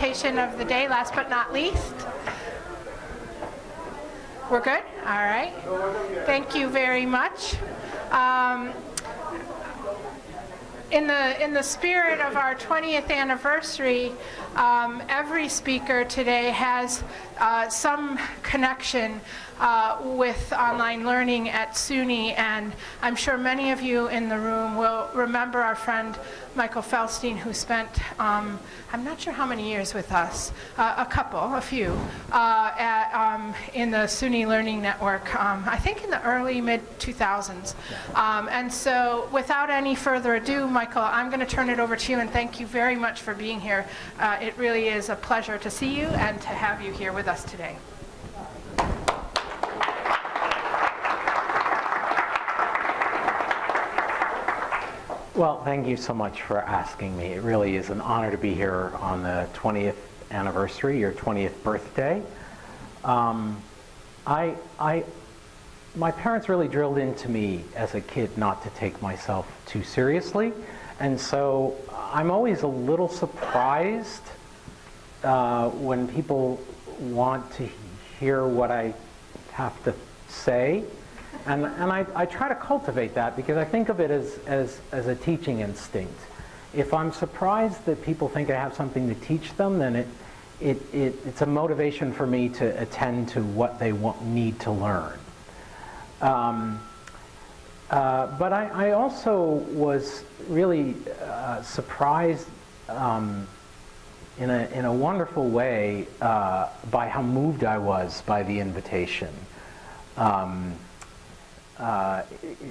presentation of the day, last but not least. We're good? All right. Thank you very much. Um, in the in the spirit of our 20th anniversary, um, every speaker today has uh, some connection uh, with online learning at SUNY, and I'm sure many of you in the room will remember our friend Michael Feldstein, who spent, um, I'm not sure how many years with us, uh, a couple, a few, uh, at, um, in the SUNY Learning Network, um, I think in the early mid-2000s. Um, and so without any further ado, Michael, I'm going to turn it over to you, and thank you very much for being here. Uh, it really is a pleasure to see you and to have you here with us today. Well, thank you so much for asking me. It really is an honor to be here on the 20th anniversary, your 20th birthday. Um, I, I, my parents really drilled into me as a kid not to take myself too seriously. And so I'm always a little surprised uh, when people want to hear what I have to say. And, and I, I try to cultivate that because I think of it as, as, as a teaching instinct. If I'm surprised that people think I have something to teach them, then it, it, it, it's a motivation for me to attend to what they want, need to learn. Um, uh, but I, I, also was really uh, surprised um, in, a, in a wonderful way uh, by how moved I was by the invitation. Um, uh,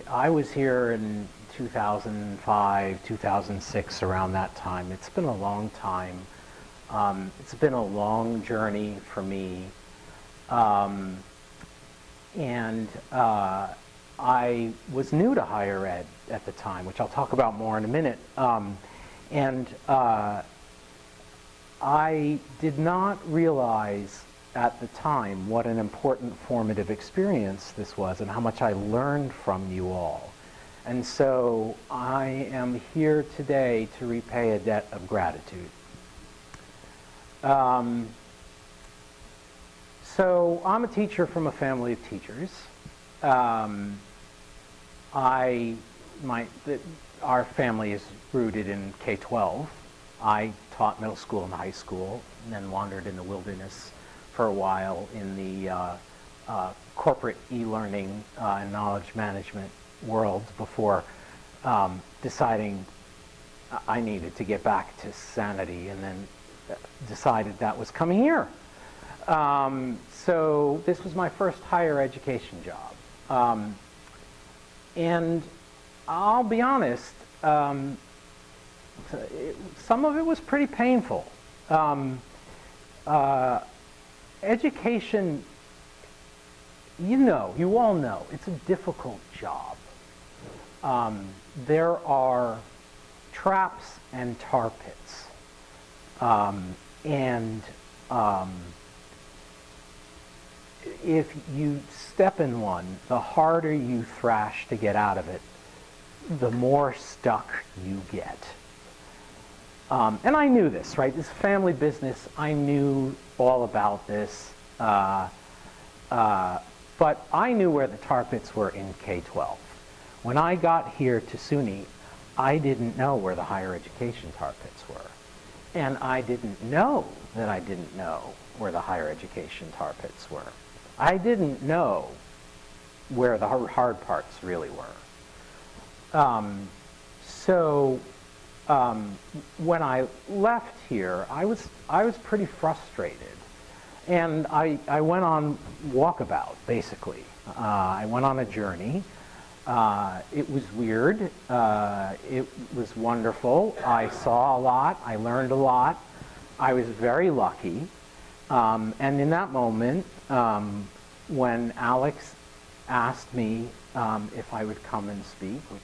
I was here in 2005, 2006, around that time. It's been a long time. Um, it's been a long journey for me. Um, and uh, I was new to higher ed at the time, which I'll talk about more in a minute. Um, and uh, I did not realize at the time what an important formative experience this was and how much I learned from you all. And so I am here today to repay a debt of gratitude. Um, so I'm a teacher from a family of teachers. Um, I, my, the, our family is rooted in K-12. I taught middle school and high school, and then wandered in the wilderness for a while in the uh, uh, corporate e-learning uh, and knowledge management world before um, deciding I needed to get back to sanity and then decided that was coming here. Um, so this was my first higher education job. Um, and I'll be honest, um, some of it was pretty painful. Um, uh, education, you know, you all know, it's a difficult job. Um, there are traps and tar pits. Um, and um, if you step in one, the harder you thrash to get out of it, the more stuck you get. Um, and I knew this, right? This family business, I knew all about this. Uh, uh, but I knew where the tar pits were in K-12. When I got here to SUNY, I didn't know where the higher education tar pits were. And I didn't know that I didn't know where the higher education tar pits were. I didn't know where the hard parts really were. Um, so um, when I left here, I was, I was pretty frustrated. And I, I went on walkabout, basically. Uh, I went on a journey. Uh, it was weird. Uh, it was wonderful. I saw a lot. I learned a lot. I was very lucky. Um, and in that moment, um, when Alex asked me um, if I would come and speak, which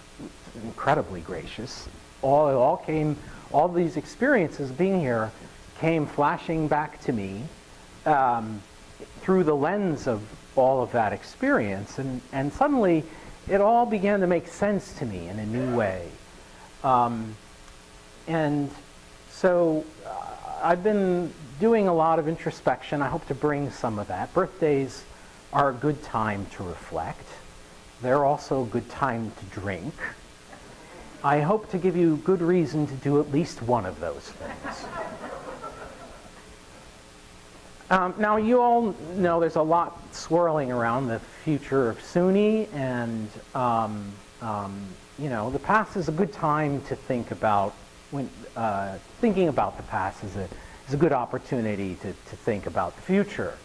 was incredibly gracious, all, it all came, all these experiences being here came flashing back to me um, through the lens of all of that experience. And, and suddenly it all began to make sense to me in a new way. Um, and so uh, I've been doing a lot of introspection. I hope to bring some of that. Birthdays are a good time to reflect. They're also a good time to drink. I hope to give you good reason to do at least one of those things. Um, now, you all know there's a lot swirling around the future of SUNY, and um, um, you know the past is a good time to think about. When uh, thinking about the past is a is a good opportunity to, to think about the future.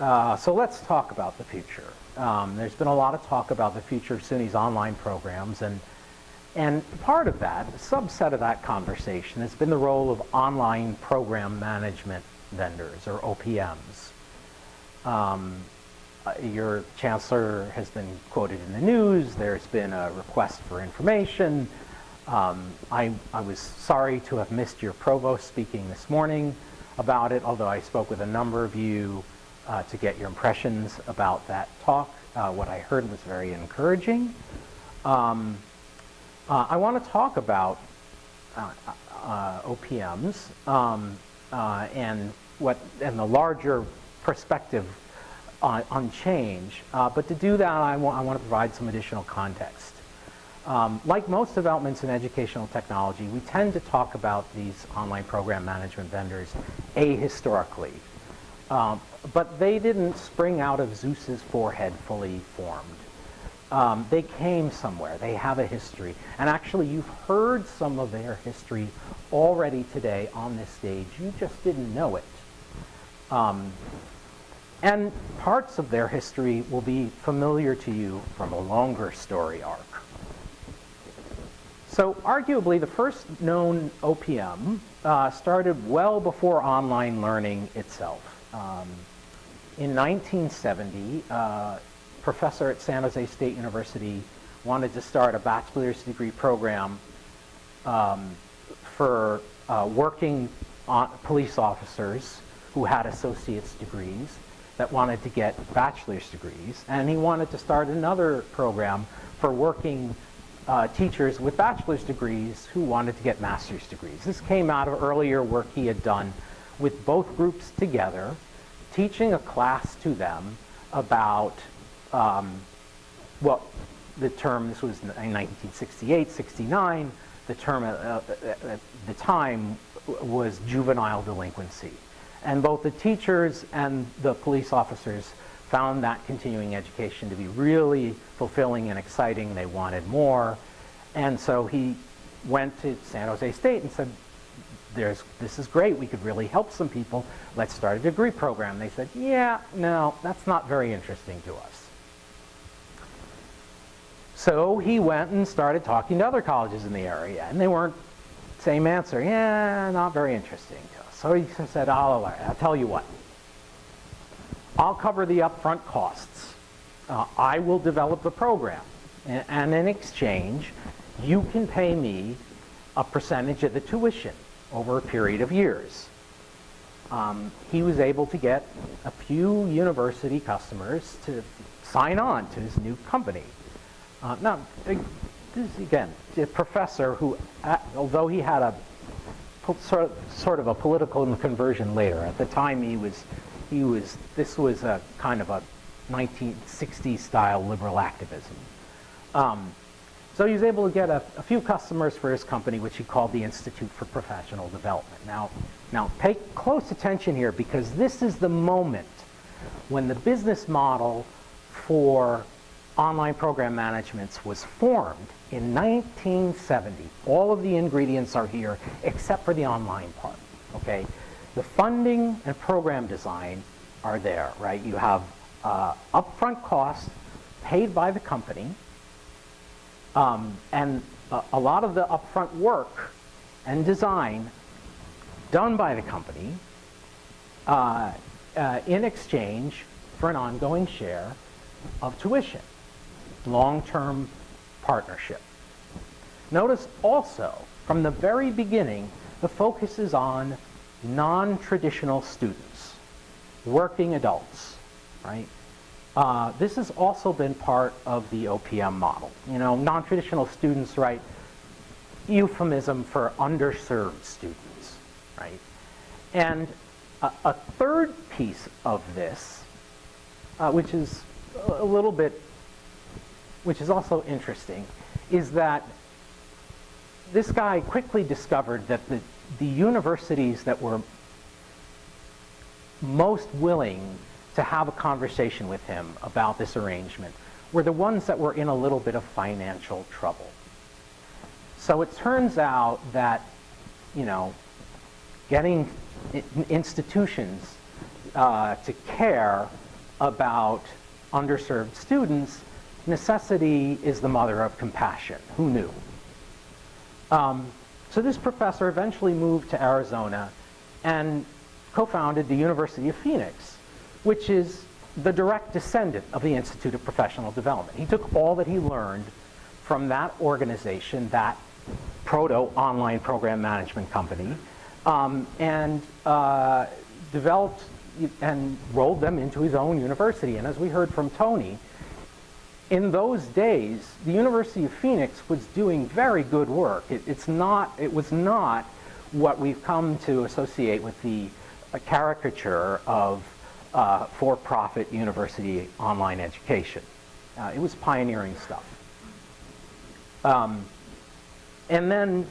Uh, so let's talk about the future. Um, there's been a lot of talk about the future of SUNY's online programs, and and part of that, a subset of that conversation, has been the role of online program management vendors, or OPMs. Um, your chancellor has been quoted in the news. There's been a request for information. Um, I, I was sorry to have missed your provost speaking this morning about it, although I spoke with a number of you uh, to get your impressions about that talk. Uh, what I heard was very encouraging. Um, uh, I want to talk about uh, uh, OPMs um, uh, and what and the larger perspective on, on change. Uh, but to do that, I, wa I want to provide some additional context. Um, like most developments in educational technology, we tend to talk about these online program management vendors ahistorically. Um, but they didn't spring out of Zeus's forehead fully formed. Um, they came somewhere. They have a history. And actually, you've heard some of their history already today on this stage. You just didn't know it. Um, and parts of their history will be familiar to you from a longer story arc. So arguably, the first known OPM uh, started well before online learning itself. Um, in 1970, uh, professor at San Jose State University wanted to start a bachelor's degree program um, for uh, working police officers who had associate's degrees that wanted to get bachelor's degrees. And he wanted to start another program for working uh, teachers with bachelor's degrees who wanted to get master's degrees. This came out of earlier work he had done with both groups together, teaching a class to them about um, what the term, this was in 1968, 69, the term at, at the time was juvenile delinquency. And both the teachers and the police officers found that continuing education to be really fulfilling and exciting. They wanted more. And so he went to San Jose State and said, There's, this is great. We could really help some people. Let's start a degree program. They said, yeah, no, that's not very interesting to us. So he went and started talking to other colleges in the area, and they weren't same answer. Yeah, not very interesting to us. So he said, I'll, I'll tell you what. I'll cover the upfront costs. Uh, I will develop the program. And, and in exchange, you can pay me a percentage of the tuition over a period of years. Um, he was able to get a few university customers to sign on to his new company. Uh, now, this is again, a professor who, uh, although he had a sort of, sort of a political conversion later, at the time he was, he was, this was a kind of a 1960s style liberal activism. Um, so he was able to get a, a, few customers for his company, which he called the Institute for Professional Development. Now, now pay close attention here because this is the moment when the business model for online program management was formed in 1970. All of the ingredients are here except for the online part, okay? The funding and program design are there, right? You have uh, upfront costs paid by the company, um, and a, lot of the upfront work and design done by the company uh, uh, in exchange for an ongoing share of tuition long-term partnership. Notice also, from the very beginning, the focus is on non-traditional students, working adults, right? Uh, this has also been part of the OPM model. You know, non-traditional students, right? Euphemism for underserved students, right? And a, a third piece of this, uh, which is a little bit, which is also interesting, is that this guy quickly discovered that the, the universities that were most willing to have a conversation with him about this arrangement were the ones that were in a little bit of financial trouble. So it turns out that, you know, getting institutions uh, to care about underserved students, necessity is the mother of compassion. Who knew? Um, so this professor eventually moved to Arizona and co-founded the University of Phoenix, which is the direct descendant of the Institute of Professional Development. He took all that he learned from that organization, that proto-online program management company, um, and uh, developed and rolled them into his own university. And as we heard from Tony, in those days, the University of Phoenix was doing very good work. It, it's not, it was not what we've come to associate with the caricature of uh, for-profit university online education. Uh, it was pioneering stuff. Um, and then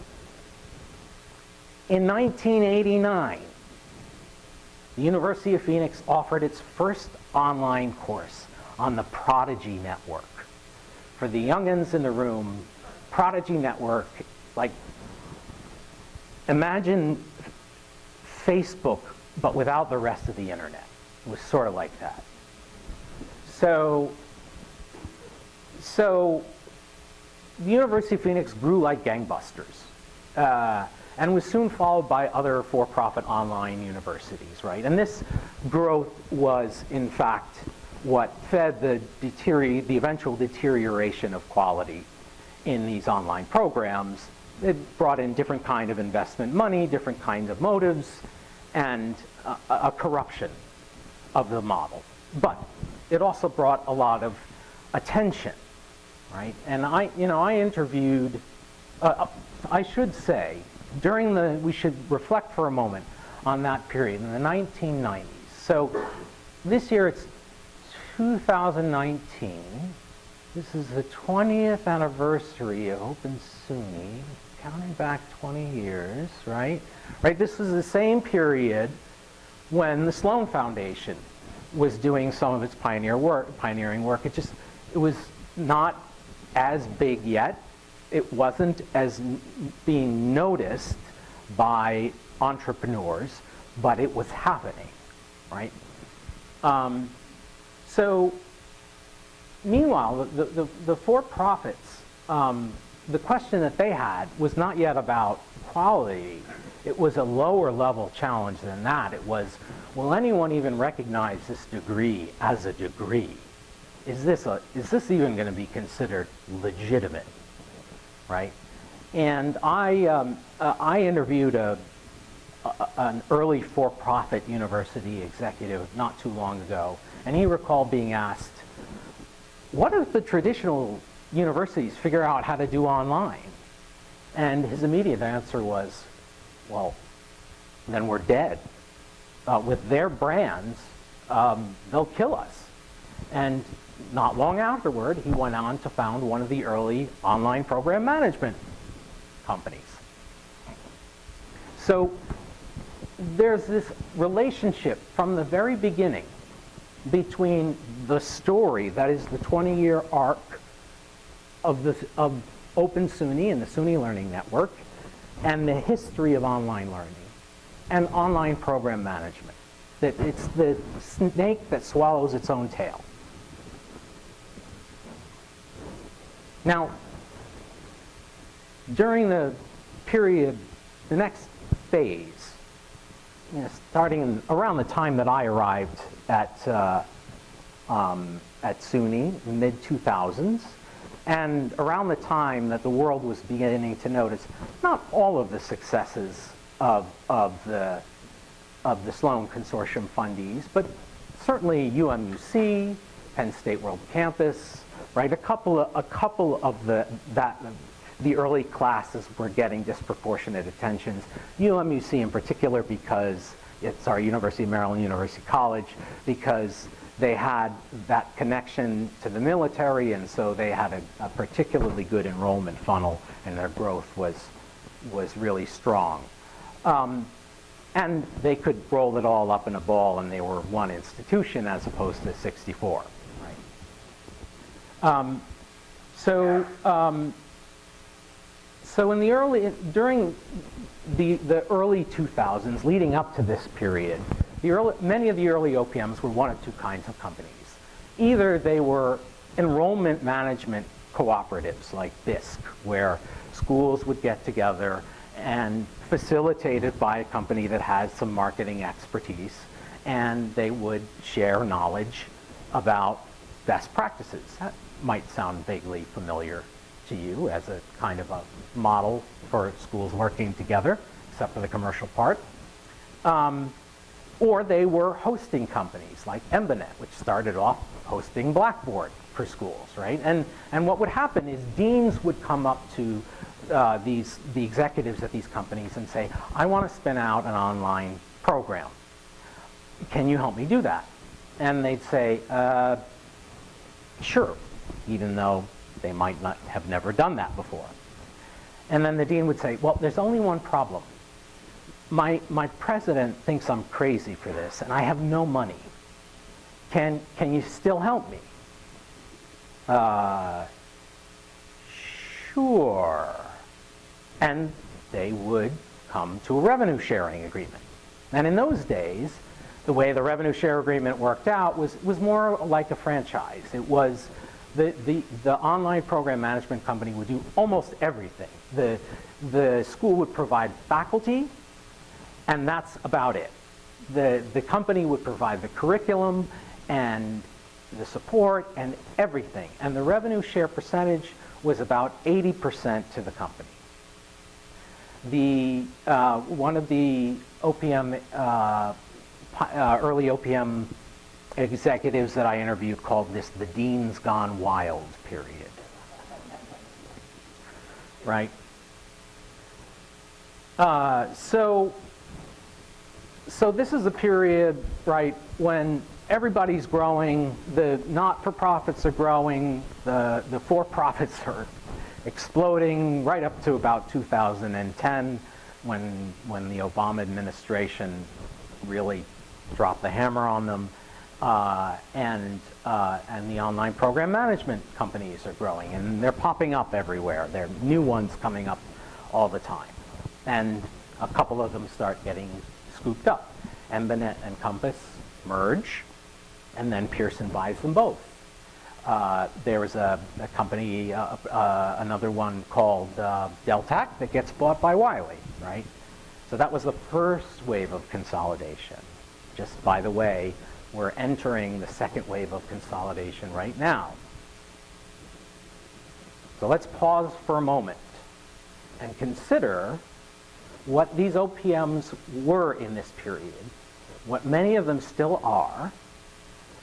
in 1989, the University of Phoenix offered its first online course on the Prodigy Network. For the youngins in the room, Prodigy Network, like, imagine Facebook, but without the rest of the internet. It was sort of like that. So, so the University of Phoenix grew like gangbusters. Uh, and was soon followed by other for-profit online universities, right? And this growth was, in fact, what fed the, the eventual deterioration of quality in these online programs. It brought in different kind of investment money, different kinds of motives, and a, a corruption of the model. But it also brought a lot of attention, right? And I, you know, I interviewed, uh, I should say, during the, we should reflect for a moment on that period in the 1990s. So this year it's 2019. This is the 20th anniversary of Open SUNY, counting back 20 years, right? Right, this is the same period when the Sloan Foundation was doing some of its pioneer work, pioneering work. It just, it was not as big yet, it wasn't as being noticed by entrepreneurs, but it was happening, right? Um, so, meanwhile, the, the, the for-profits, um, the question that they had was not yet about quality. It was a lower level challenge than that. It was, will anyone even recognize this degree as a degree? Is this, a, is this even going to be considered legitimate? right? And I, um, uh, I interviewed a, a, an early for-profit university executive not too long ago, and he recalled being asked, what if the traditional universities figure out how to do online? And his immediate answer was, well, then we're dead. Uh, with their brands, um, they'll kill us. And not long afterward, he went on to found one of the early online program management companies. So there's this relationship from the very beginning between the story, that is the 20-year arc of, the, of Open SUNY and the SUNY Learning Network, and the history of online learning and online program management. That it's the snake that swallows its own tail. Now, during the period, the next phase, you know, starting in, around the time that I arrived at, uh, um, at SUNY, mid-2000s, and around the time that the world was beginning to notice not all of the successes of, of, the, of the Sloan Consortium fundees, but certainly UMUC, Penn State World Campus, right? A couple of, a couple of the, that, the early classes were getting disproportionate attentions. UMUC in particular because it's our University of Maryland University College, because they had that connection to the military, and so they had a, a particularly good enrollment funnel, and their growth was, was really strong. Um, and they could roll it all up in a ball, and they were one institution as opposed to 64. Right? Um, so, um, so in the early, during the, the early 2000s, leading up to this period, the early, many of the early OPMs were one of two kinds of companies. Either they were enrollment management cooperatives like Bisk, where schools would get together and facilitated by a company that has some marketing expertise, and they would share knowledge about best practices. That might sound vaguely familiar to you as a kind of a model for schools working together, except for the commercial part. Um, or they were hosting companies like Embanet, which started off hosting Blackboard for schools, right? And, and what would happen is deans would come up to uh, these, the executives at these companies and say, I want to spin out an online program. Can you help me do that? And they'd say, uh, sure, even though they might not have never done that before. And then the dean would say, well, there's only one problem. My, my president thinks I'm crazy for this, and I have no money. Can, can you still help me? Uh, sure. And they would come to a revenue sharing agreement. And in those days, the way the revenue share agreement worked out was, was more like a franchise. It was the, the, the online program management company would do almost everything. The, the school would provide faculty, and that's about it. The, the company would provide the curriculum and the support and everything. And the revenue share percentage was about 80% to the company. The, uh, one of the OPM, uh, uh, early OPM executives that I interviewed called this the Dean's Gone Wild period. Right? Uh, so, so this is a period, right, when everybody's growing, the not-for-profits are growing, the, the for-profits are exploding right up to about 2010 when, when the Obama administration really dropped the hammer on them. Uh, and, uh, and the online program management companies are growing and they're popping up everywhere. There are new ones coming up all the time. And a couple of them start getting scooped up. Embanet and Compass merge and then Pearson buys them both. Uh, there was a, a company, uh, uh, another one called uh, Deltak that gets bought by Wiley, right? So that was the first wave of consolidation. Just by the way, we're entering the second wave of consolidation right now. So let's pause for a moment and consider what these OPMs were in this period, what many of them still are,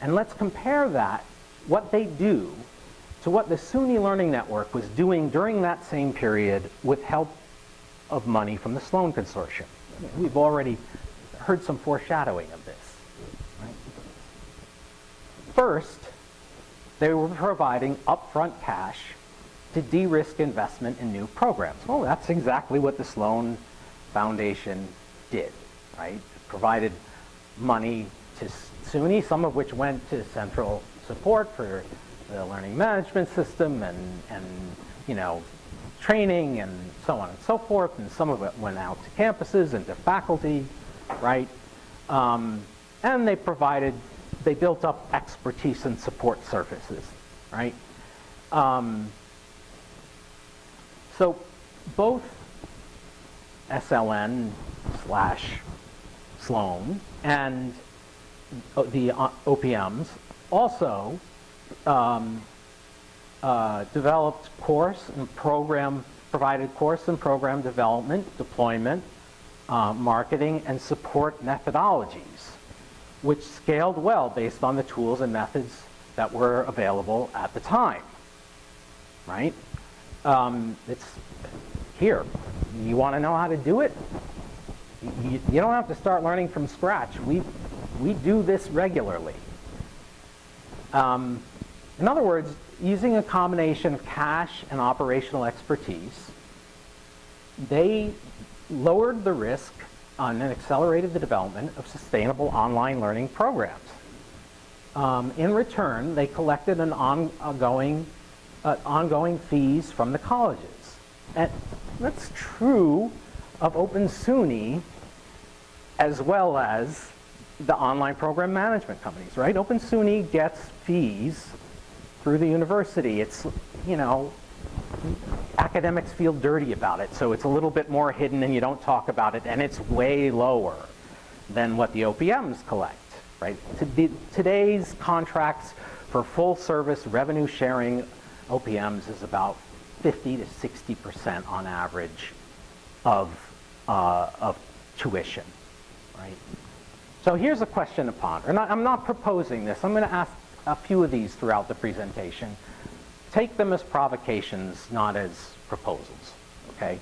and let's compare that, what they do, to what the SUNY Learning Network was doing during that same period with help of money from the Sloan Consortium. We've already heard some foreshadowing of this. First, they were providing upfront cash to de-risk investment in new programs. Well, that's exactly what the Sloan Foundation did, right? It provided money to SUNY, some of which went to central support for the learning management system and, and you know, training and so on and so forth, and some of it went out to campuses and to faculty, right? Um, and they provided, they built up expertise and support services, right? Um, so both SLN slash Sloan and the uh, OPMs also um, uh, developed course and program, provided course and program development, deployment, uh, marketing, and support methodologies, which scaled well based on the tools and methods that were available at the time, right? Um, it's here. You want to know how to do it? you, you don't have to start learning from scratch. We, we do this regularly. Um, in other words, using a combination of cash and operational expertise, they lowered the risk on and accelerated the development of sustainable online learning programs. Um, in return, they collected an ongoing, uh, ongoing fees from the colleges. And that's true of Open SUNY as well as the online program management companies, right? Open SUNY gets fees through the university. It's, you know, academics feel dirty about it, so it's a little bit more hidden and you don't talk about it, and it's way lower than what the OPMs collect, right? Today's contracts for full service revenue sharing OPMs is about 50 to 60% on average of, uh, of tuition, right? So here's a question to ponder, and I'm not proposing this. I'm going to ask a few of these throughout the presentation. Take them as provocations, not as proposals, okay?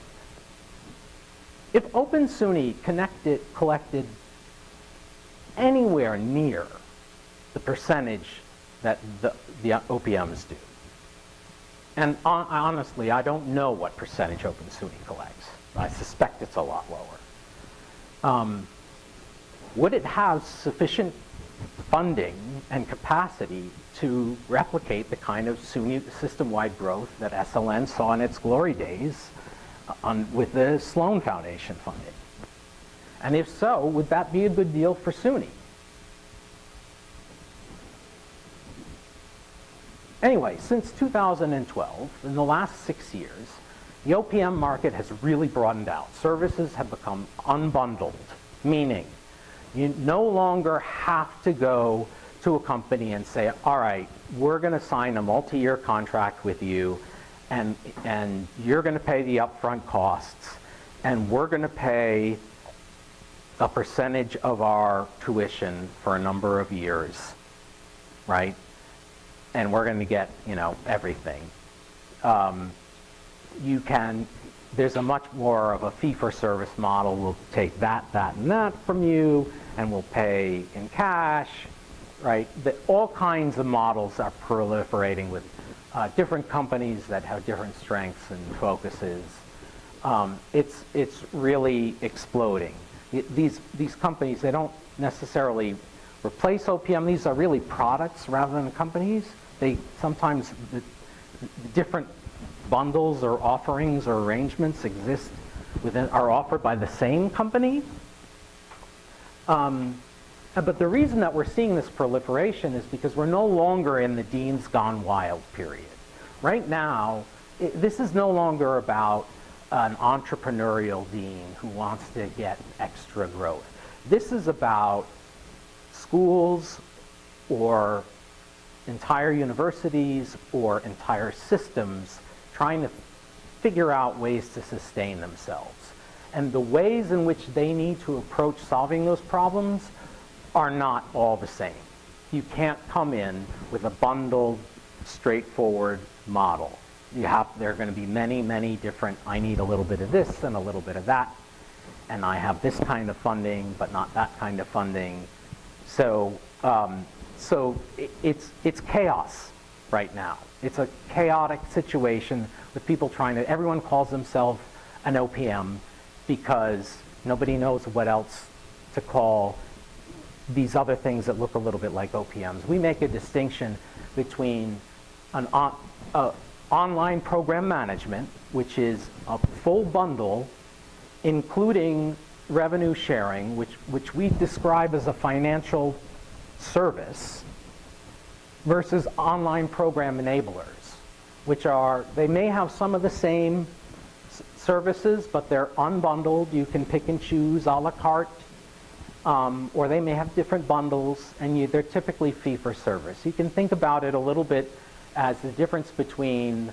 If Open SUNY connected, collected anywhere near the percentage that the, the OPMs do, and on, honestly, I don't know what percentage Open SUNY collects. I suspect it's a lot lower. Um, would it have sufficient funding and capacity to replicate the kind of system-wide growth that SLN saw in its glory days uh, on, with the Sloan Foundation funding? And if so, would that be a good deal for SUNY? Anyway, since 2012, in the last six years, the OPM market has really broadened out. Services have become unbundled, meaning you no longer have to go to a company and say, all right, we're going to sign a multi-year contract with you and, and you're going to pay the upfront costs and we're going to pay a percentage of our tuition for a number of years, right? And we're going to get, you know, everything. Um, you can there's a much more of a fee-for-service model. We'll take that, that, and that from you, and we'll pay in cash, right? The, all kinds of models are proliferating with uh, different companies that have different strengths and focuses. Um, it's, it's really exploding. These, these companies, they don't necessarily replace OPM. These are really products rather than companies. They sometimes, the, the different bundles or offerings or arrangements exist within, are offered by the same company. Um, but the reason that we're seeing this proliferation is because we're no longer in the Dean's Gone Wild period. Right now, it, this is no longer about an entrepreneurial dean who wants to get extra growth. This is about schools or entire universities or entire systems trying to figure out ways to sustain themselves. And the ways in which they need to approach solving those problems are not all the same. You can't come in with a bundled, straightforward model. You have, there are going to be many, many different, I need a little bit of this and a little bit of that, and I have this kind of funding, but not that kind of funding. So, um, so it, it's, it's chaos right now. It's a chaotic situation with people trying to, everyone calls themselves an OPM because nobody knows what else to call these other things that look a little bit like OPMs. We make a distinction between an on, uh, online program management, which is a full bundle, including revenue sharing, which, which we describe as a financial service, versus online program enablers, which are, they may have some of the same services, but they're unbundled. You can pick and choose a la carte, um, or they may have different bundles, and you, they're typically fee for service. You can think about it a little bit as the difference between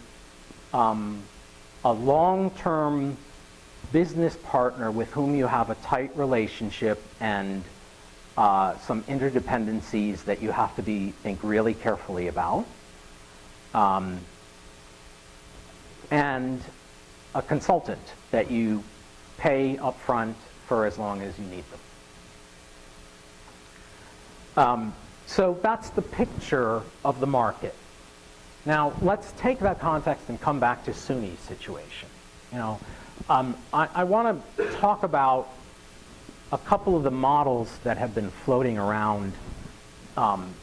um, a long-term business partner with whom you have a tight relationship and uh, some interdependencies that you have to be think really carefully about. Um, and a consultant that you pay upfront for as long as you need them. Um, so that's the picture of the market. Now, let's take that context and come back to SUNY's situation. You know, um, I, I want to talk about a couple of the models that have been floating around um,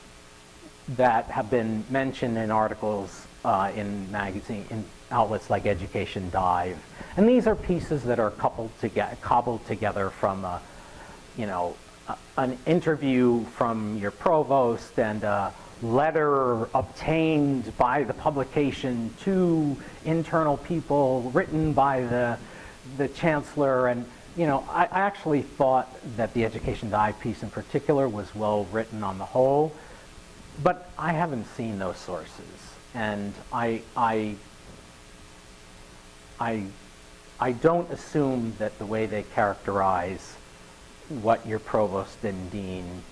that have been mentioned in articles uh, in magazine in outlets like Education Dive, and these are pieces that are coupled together, cobbled together from, a, you know, a, an interview from your provost and a letter obtained by the publication to internal people, written by the the chancellor, and you know, I, I actually thought that the Education Dive piece in particular was well written on the whole, but I haven't seen those sources, and I, I, I, I don't assume that the way they characterize what your provost and dean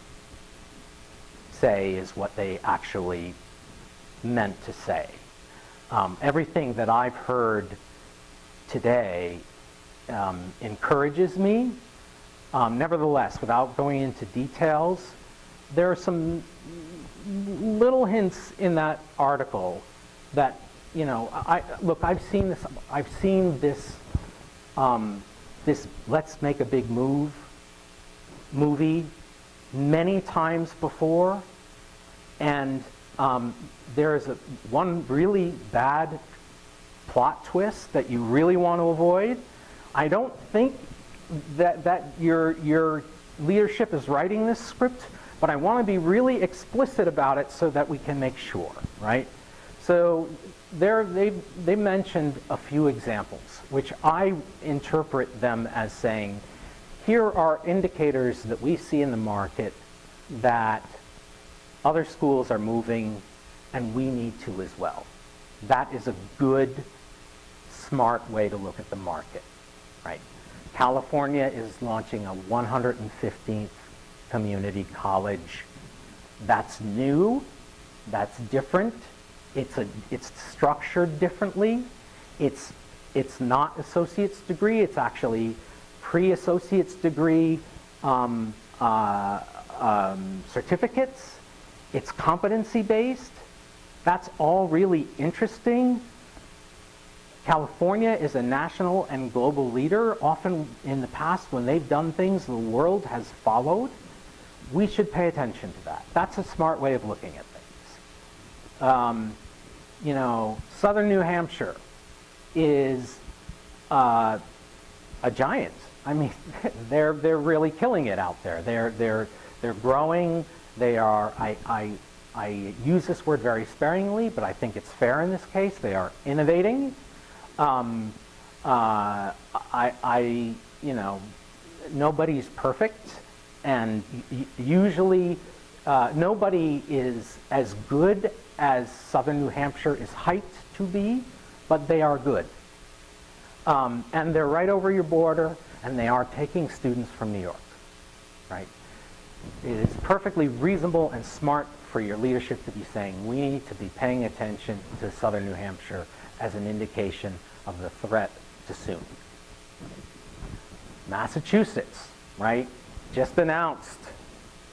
say is what they actually meant to say. Um, everything that I've heard today um, encourages me. Um, nevertheless, without going into details, there are some little hints in that article that, you know, I, look, I've seen this, I've seen this, um, this let's make a big move movie many times before, and um, there is a, one really bad plot twist that you really want to avoid, I don't think that, that your, your leadership is writing this script, but I want to be really explicit about it so that we can make sure, right? So there, they, they mentioned a few examples, which I interpret them as saying, here are indicators that we see in the market that other schools are moving and we need to as well. That is a good, smart way to look at the market right? California is launching a 115th community college. That's new, that's different, it's, a, it's structured differently, it's, it's not associate's degree, it's actually pre-associate's degree um, uh, um, certificates, it's competency-based, that's all really interesting, California is a national and global leader. Often in the past, when they've done things the world has followed, we should pay attention to that. That's a smart way of looking at things. Um, you know, southern New Hampshire is uh, a giant. I mean, they're, they're really killing it out there. They're, they're, they're growing. They are, I, I, I use this word very sparingly, but I think it's fair in this case. They are innovating um, uh, I, I, you know, nobody's perfect, and usually uh, nobody is as good as Southern New Hampshire is hyped to be, but they are good. Um, and they're right over your border, and they are taking students from New York, right? It is perfectly reasonable and smart for your leadership to be saying, we need to be paying attention to Southern New Hampshire as an indication of the threat to SUNY. Massachusetts, right, just announced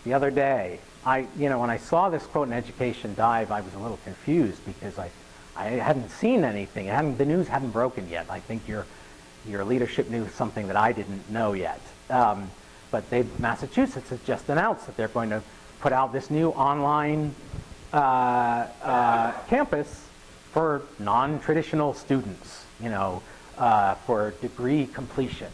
the other day. I, you know, when I saw this quote in Education Dive, I was a little confused because I, I hadn't seen anything. Hadn't, the news hadn't broken yet. I think your, your leadership knew something that I didn't know yet. Um, but they, Massachusetts has just announced that they're going to put out this new online uh, uh, campus for non-traditional students, you know, uh, for degree completion.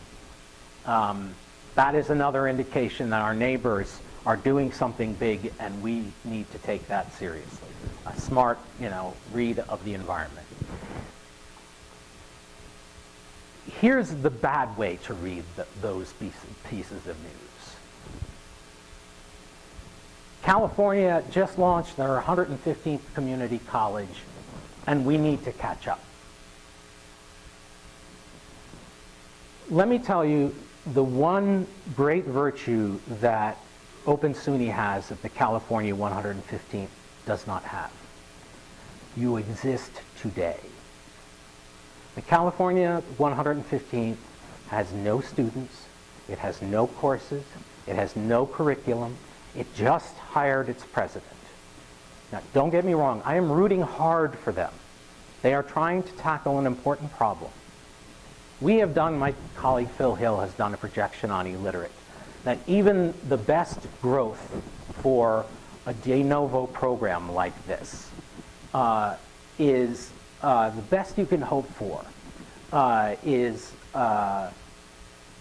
Um, that is another indication that our neighbors are doing something big and we need to take that seriously. A smart, you know, read of the environment. Here's the bad way to read the, those pieces of news. California just launched their 115th community college and we need to catch up. Let me tell you the one great virtue that Open SUNY has that the California 115th does not have. You exist today. The California 115th has no students, It has no courses. It has no curriculum. It just hired its president. Now, don't get me wrong. I am rooting hard for them. They are trying to tackle an important problem. We have done, my colleague Phil Hill has done a projection on e-Literate, that even the best growth for a de novo program like this uh, is uh, the best you can hope for uh, is uh,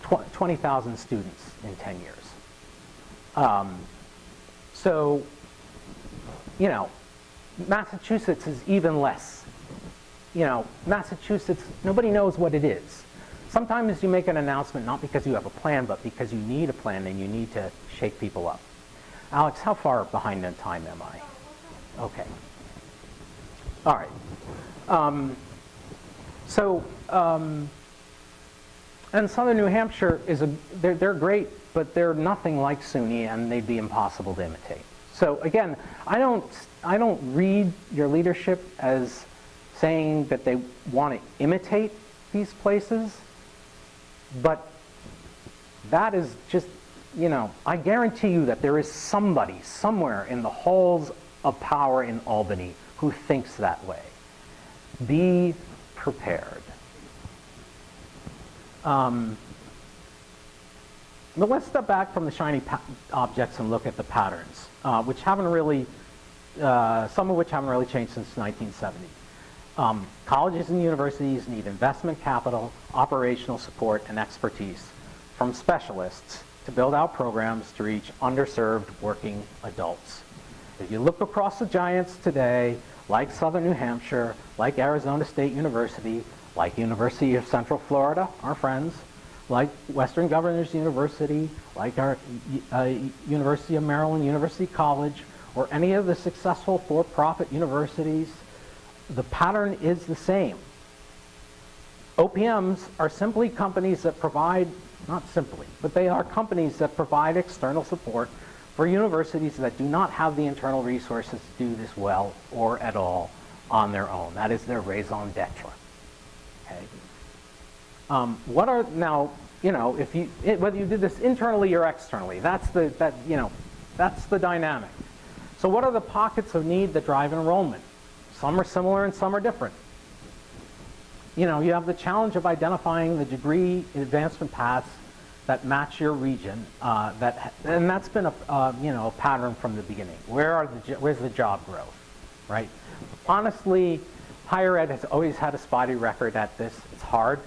tw 20,000 students in 10 years. Um, so, you know, Massachusetts is even less. You know, Massachusetts, nobody knows what it is. Sometimes you make an announcement not because you have a plan, but because you need a plan and you need to shake people up. Alex, how far behind in time am I? Okay. All right. Um, so, um, and Southern New Hampshire is a, they're, they're great, but they're nothing like SUNY and they'd be impossible to imitate. So again, I don't, I don't read your leadership as saying that they want to imitate these places, but that is just, you know, I guarantee you that there is somebody somewhere in the halls of power in Albany who thinks that way. Be prepared. Um, but let's step back from the shiny objects and look at the patterns, uh, which haven't really, uh, some of which haven't really changed since 1970. Um, colleges and universities need investment capital, operational support, and expertise from specialists to build out programs to reach underserved working adults. If you look across the giants today, like Southern New Hampshire, like Arizona State University, like University of Central Florida, our friends, like Western Governors University, like our uh, University of Maryland, University College, or any of the successful for-profit universities, the pattern is the same. OPMs are simply companies that provide, not simply, but they are companies that provide external support for universities that do not have the internal resources to do this well or at all on their own. That is their raison d'etre. Okay. Um, what are now, you know, if you it, whether you did this internally or externally, that's the that you know, that's the dynamic. So what are the pockets of need that drive enrollment? Some are similar and some are different. You know, you have the challenge of identifying the degree advancement paths that match your region. Uh, that and that's been a uh, you know a pattern from the beginning. Where are the where's the job growth, right? Honestly, higher ed has always had a spotty record at this. It's hard.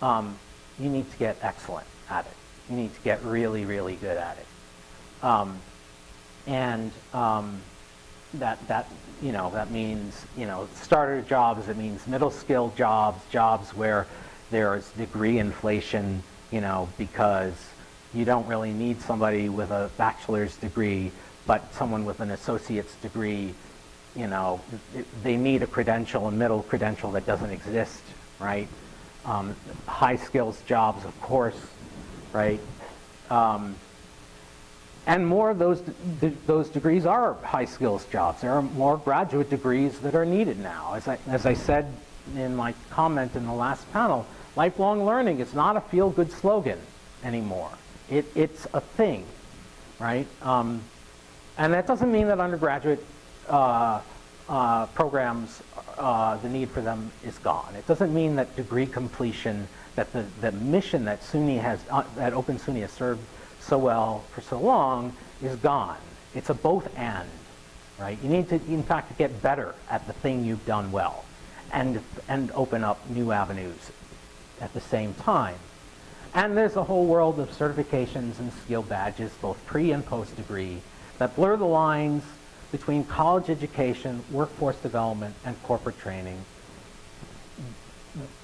Um, you need to get excellent at it. You need to get really really good at it. Um, and um, that that you know that means you know starter jobs. It means middle skill jobs, jobs where there's degree inflation you know, because you don't really need somebody with a bachelor's degree, but someone with an associate's degree, you know, they need a credential, a middle credential that doesn't exist, right? Um, high skills jobs, of course, right? Um, and more of those, those degrees are high skills jobs. There are more graduate degrees that are needed now. As I, as I said in my comment in the last panel, Lifelong learning is not a feel-good slogan anymore. It, it's a thing, right? Um, and that doesn't mean that undergraduate uh, uh, programs, uh, the need for them is gone. It doesn't mean that degree completion, that the, the mission that SUNY has, uh, that Open SUNY has served so well for so long is gone. It's a both and, right? You need to, in fact, get better at the thing you've done well and, and open up new avenues at the same time. And there's a whole world of certifications and skill badges, both pre and post degree, that blur the lines between college education, workforce development, and corporate training.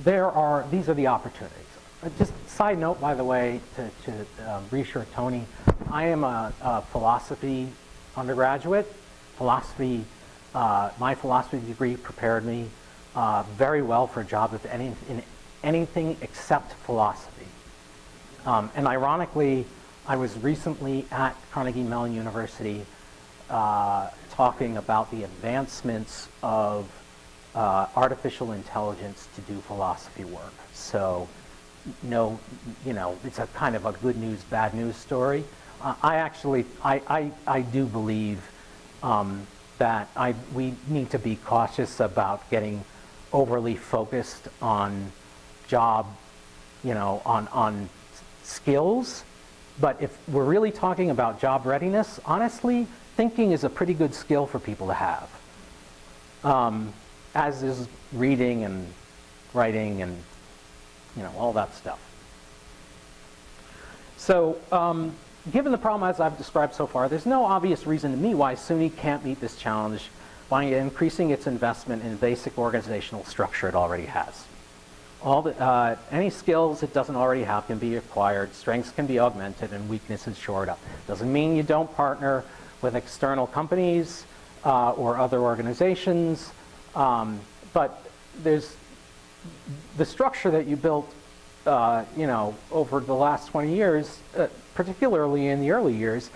There are, these are the opportunities. Uh, just side note, by the way, to, to um, reassure Tony, I am a, a philosophy undergraduate. Philosophy, uh, my philosophy degree prepared me uh, very well for a job any, in anything except philosophy. Um, and ironically, I was recently at Carnegie Mellon University uh, talking about the advancements of uh, artificial intelligence to do philosophy work. So no, you know, it's a kind of a good news, bad news story. Uh, I actually, I, I, I do believe um, that I, we need to be cautious about getting overly focused on job, you know, on, on skills. But if we're really talking about job readiness, honestly, thinking is a pretty good skill for people to have. Um, as is reading and writing and, you know, all that stuff. So, um, given the problem as I've described so far, there's no obvious reason to me why SUNY can't meet this challenge by increasing its investment in basic organizational structure it already has. All the, uh, any skills it doesn't already have can be acquired, strengths can be augmented, and weaknesses shored up. Doesn't mean you don't partner with external companies uh, or other organizations, um, but there's the structure that you built, uh, you know, over the last 20 years, uh, particularly in the early years,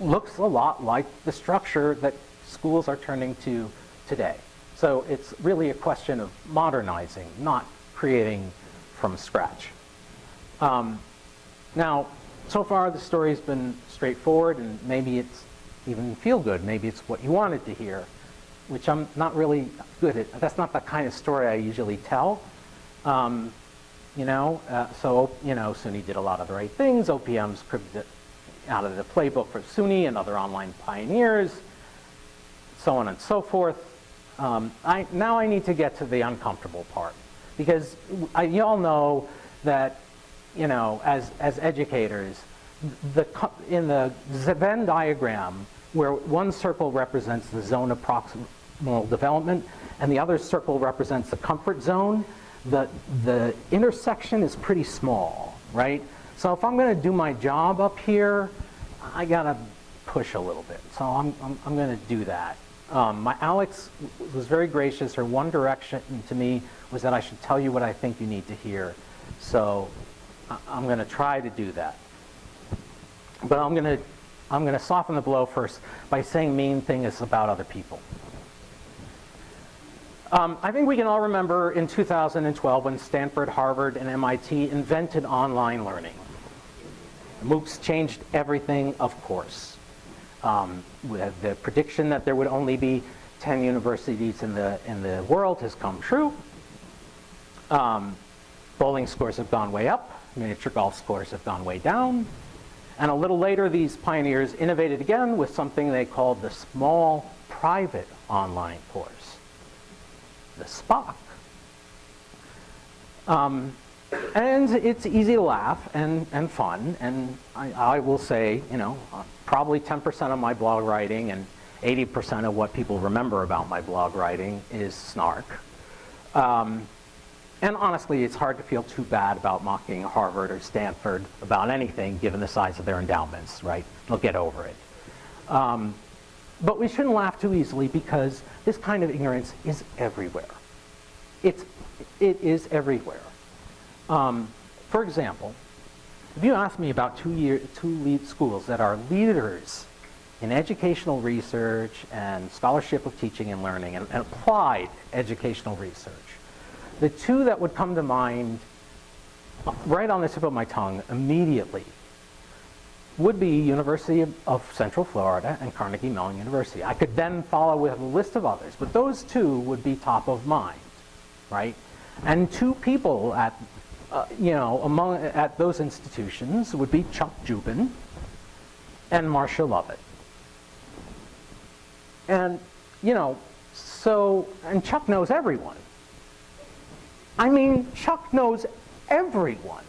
looks a lot like the structure that schools are turning to today. So it's really a question of modernizing, not creating from scratch. Um, now, so far the story's been straightforward and maybe it's even feel good. Maybe it's what you wanted to hear, which I'm not really good at. That's not the kind of story I usually tell. Um, you know, uh, so, you know, SUNY did a lot of the right things. OPM's cribbed out of the playbook for SUNY and other online pioneers, so on and so forth. Um, I, now I need to get to the uncomfortable part because I, you all know that, you know, as, as educators, the, in the Venn diagram, where one circle represents the zone of development and the other circle represents the comfort zone, the, the intersection is pretty small, right? So if I'm going to do my job up here, I got to push a little bit. So I'm, I'm, I'm going to do that. Um, my Alex was very gracious. Her one direction to me was that I should tell you what I think you need to hear. So I'm going to try to do that. But I'm going to I'm going to soften the blow first by saying main thing is about other people. Um, I think we can all remember in 2012 when Stanford, Harvard, and MIT invented online learning. MOOCs changed everything, of course. Um, the prediction that there would only be 10 universities in the, in the world has come true. Um, bowling scores have gone way up. Miniature golf scores have gone way down. And a little later, these pioneers innovated again with something they called the small private online course the SPOC. Um, and it's easy to laugh and, and fun, and I, I will say, you know, uh, probably 10% of my blog writing and 80% of what people remember about my blog writing is snark. Um, and honestly, it's hard to feel too bad about mocking Harvard or Stanford about anything, given the size of their endowments, right? They'll get over it. Um, but we shouldn't laugh too easily because this kind of ignorance is everywhere. It's, it is everywhere. Um, for example, if you ask me about two, year, two lead schools that are leaders in educational research and scholarship of teaching and learning and, and applied educational research, the two that would come to mind right on the tip of my tongue immediately would be University of Central Florida and Carnegie Mellon University. I could then follow with a list of others, but those two would be top of mind, right? And two people at, uh, you know, among at those institutions would be Chuck Dziuban and Marsha Lovett. And, you know, so, and Chuck knows everyone. I mean, Chuck knows everyone.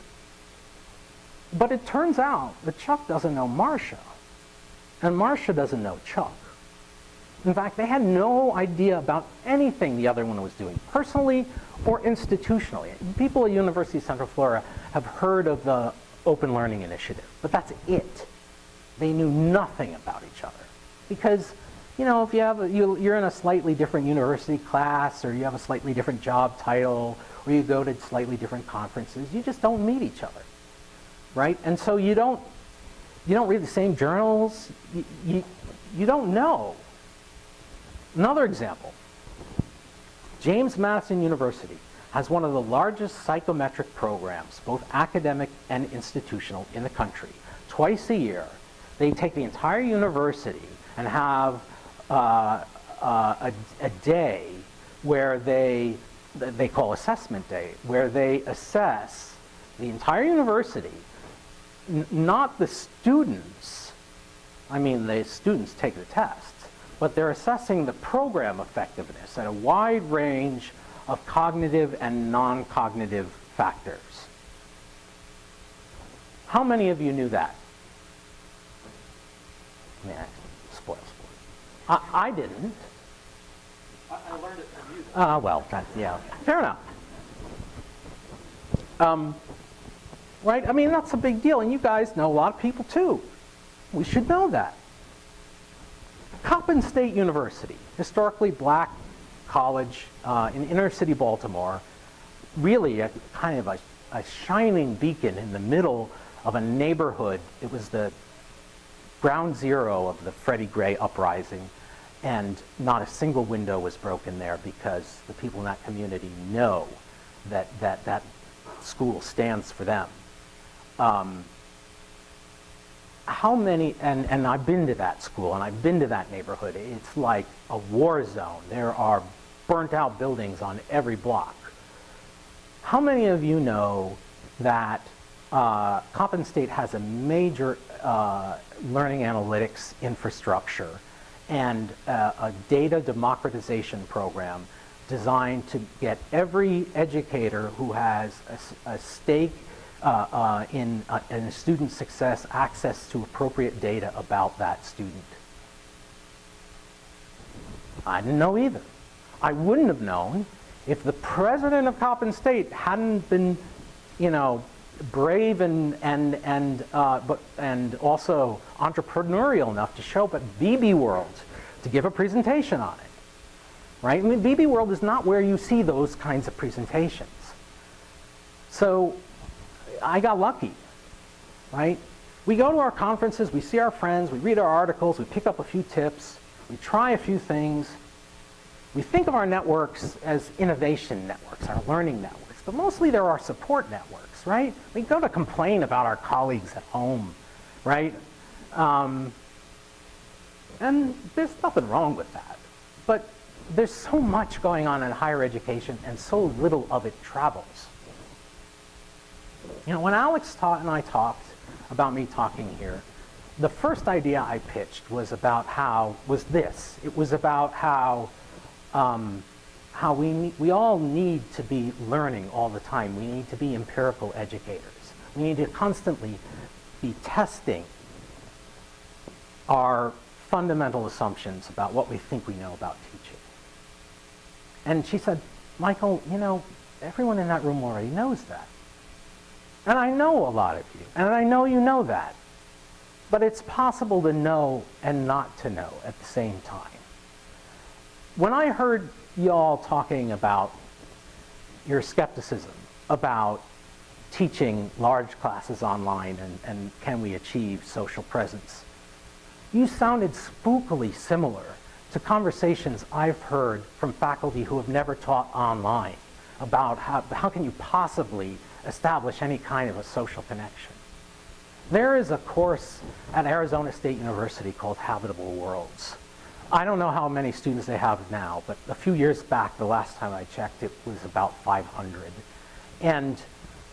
But it turns out that Chuck doesn't know Marsha, and Marsha doesn't know Chuck. In fact, they had no idea about anything the other one was doing, personally or institutionally. People at University of Central Florida have heard of the Open Learning Initiative, but that's it. They knew nothing about each other. Because, you know, if you have a, you, you're in a slightly different university class, or you have a slightly different job title, or you go to slightly different conferences, you just don't meet each other right? And so you don't, you don't read the same journals. You, you, you don't know. Another example, James Madison University. has one of the largest psychometric programs, both academic and institutional, in the country. Twice a year, they take the entire university and have uh, uh, a, a day where they, they call assessment day, where they assess the entire university, not the students. I mean, the students take the tests, but they're assessing the program effectiveness at a wide range of cognitive and non-cognitive factors. How many of you knew that? Yeah, spoil sport. I, I didn't. I, I learned it from you. Uh, well, that, yeah, fair enough. Um, right? I mean, that's a big deal, and you guys know a lot of people too. We should know that. Coppin State University, historically black college uh, in inner city Baltimore, really a kind of a, a shining beacon in the middle of a neighborhood. It was the ground zero of the Freddie Gray uprising, and not a single window was broken there because the people in that community know that that, that school stands for them. Um, how many, and, and I've been to that school and I've been to that neighborhood, it's like a war zone. There are burnt out buildings on every block. How many of you know that uh, Coppin State has a major uh, learning analytics infrastructure and uh, a data democratization program designed to get every educator who has a, a stake in, uh, in student success access to appropriate data about that student. I didn't know either. I wouldn't have known if the president of Coppin State hadn't been, you know, brave and and and uh, but and also entrepreneurial enough to show up at BbWorld to give a presentation on it. Right? I mean, BbWorld is not where you see those kinds of presentations. So I got lucky, right? We go to our conferences, we see our friends, we read our articles, we pick up a few tips, we try a few things. We think of our networks as innovation networks, our learning networks, but mostly they're our support networks, right? We go to complain about our colleagues at home, right? Um, and there's nothing wrong with that. But there's so much going on in higher education and so little of it travels. You know, when Alex taught and I talked about me talking here, the first idea I pitched was about how, was this. It was about how, um, how we, we all need to be learning all the time. We need to be empirical educators. We need to constantly be testing our fundamental assumptions about what we think we know about teaching. And she said, Michael, you know, everyone in that room already knows that. And I know a lot of you, and I know you know that. But it's possible to know and not to know at the same time. When I heard y'all talking about your skepticism about teaching large classes online and, and can we achieve social presence, you sounded spookily similar to conversations I've heard from faculty who have never taught online about how, how can you possibly establish any kind of a social connection. There is a course at Arizona State University called Habitable Worlds. I don't know how many students they have now, but a few years back, the last time I checked, it was about 500. And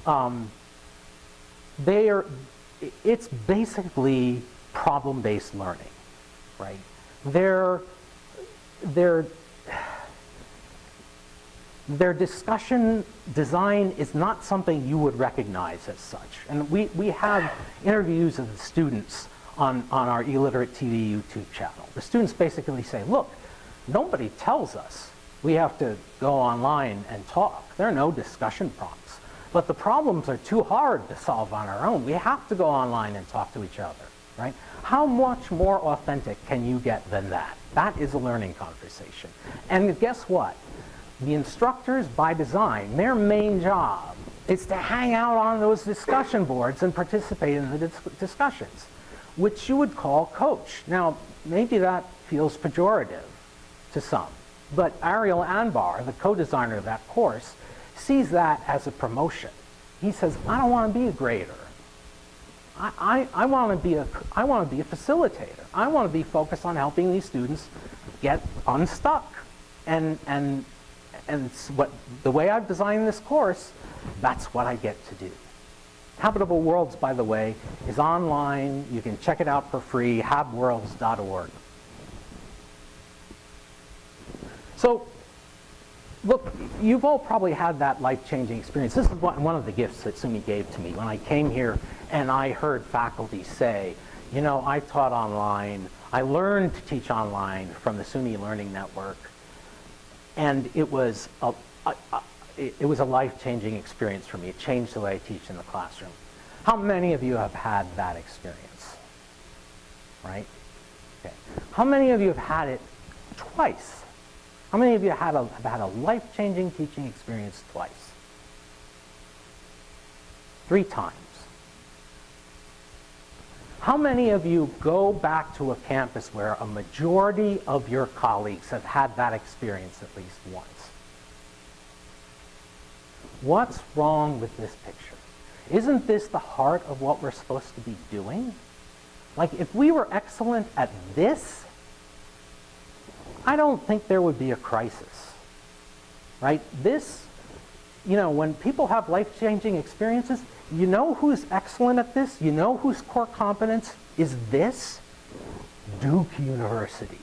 um, they are, it's basically problem-based learning, right? They're, they're, their discussion design is not something you would recognize as such. And we, we have interviews of the students on, on our e-Literate TV YouTube channel. The students basically say, look, nobody tells us we have to go online and talk. There are no discussion prompts. But the problems are too hard to solve on our own. We have to go online and talk to each other, right? How much more authentic can you get than that? That is a learning conversation. And guess what? The instructors, by design, their main job is to hang out on those discussion boards and participate in the dis discussions, which you would call coach. Now, maybe that feels pejorative to some, but Ariel Anbar, the co-designer of that course, sees that as a promotion. He says, I don't want to be a grader. I, I, I want to be a I want to be a facilitator. I want to be focused on helping these students get unstuck. And and and what the way I've designed this course, that's what I get to do. Habitable Worlds, by the way, is online. You can check it out for free, habworlds.org. So, look, you've all probably had that life-changing experience. This is one one of the gifts that SUNY gave to me when I came here and I heard faculty say, you know, I taught online. I learned to teach online from the SUNY Learning Network, and it was a, a, a it, was a life-changing experience for me. It changed the way I teach in the classroom. How many of you have had that experience? Right? Okay. How many of you have had it twice? How many of you have had a, have had a life-changing teaching experience twice? Three times. How many of you go back to a campus where a majority of your colleagues have had that experience at least once? What's wrong with this picture? Isn't this the heart of what we're supposed to be doing? Like, if we were excellent at this, I don't think there would be a crisis. Right? This, you know, when people have life-changing experiences, you know who's excellent at this? You know whose core competence is this? Duke University.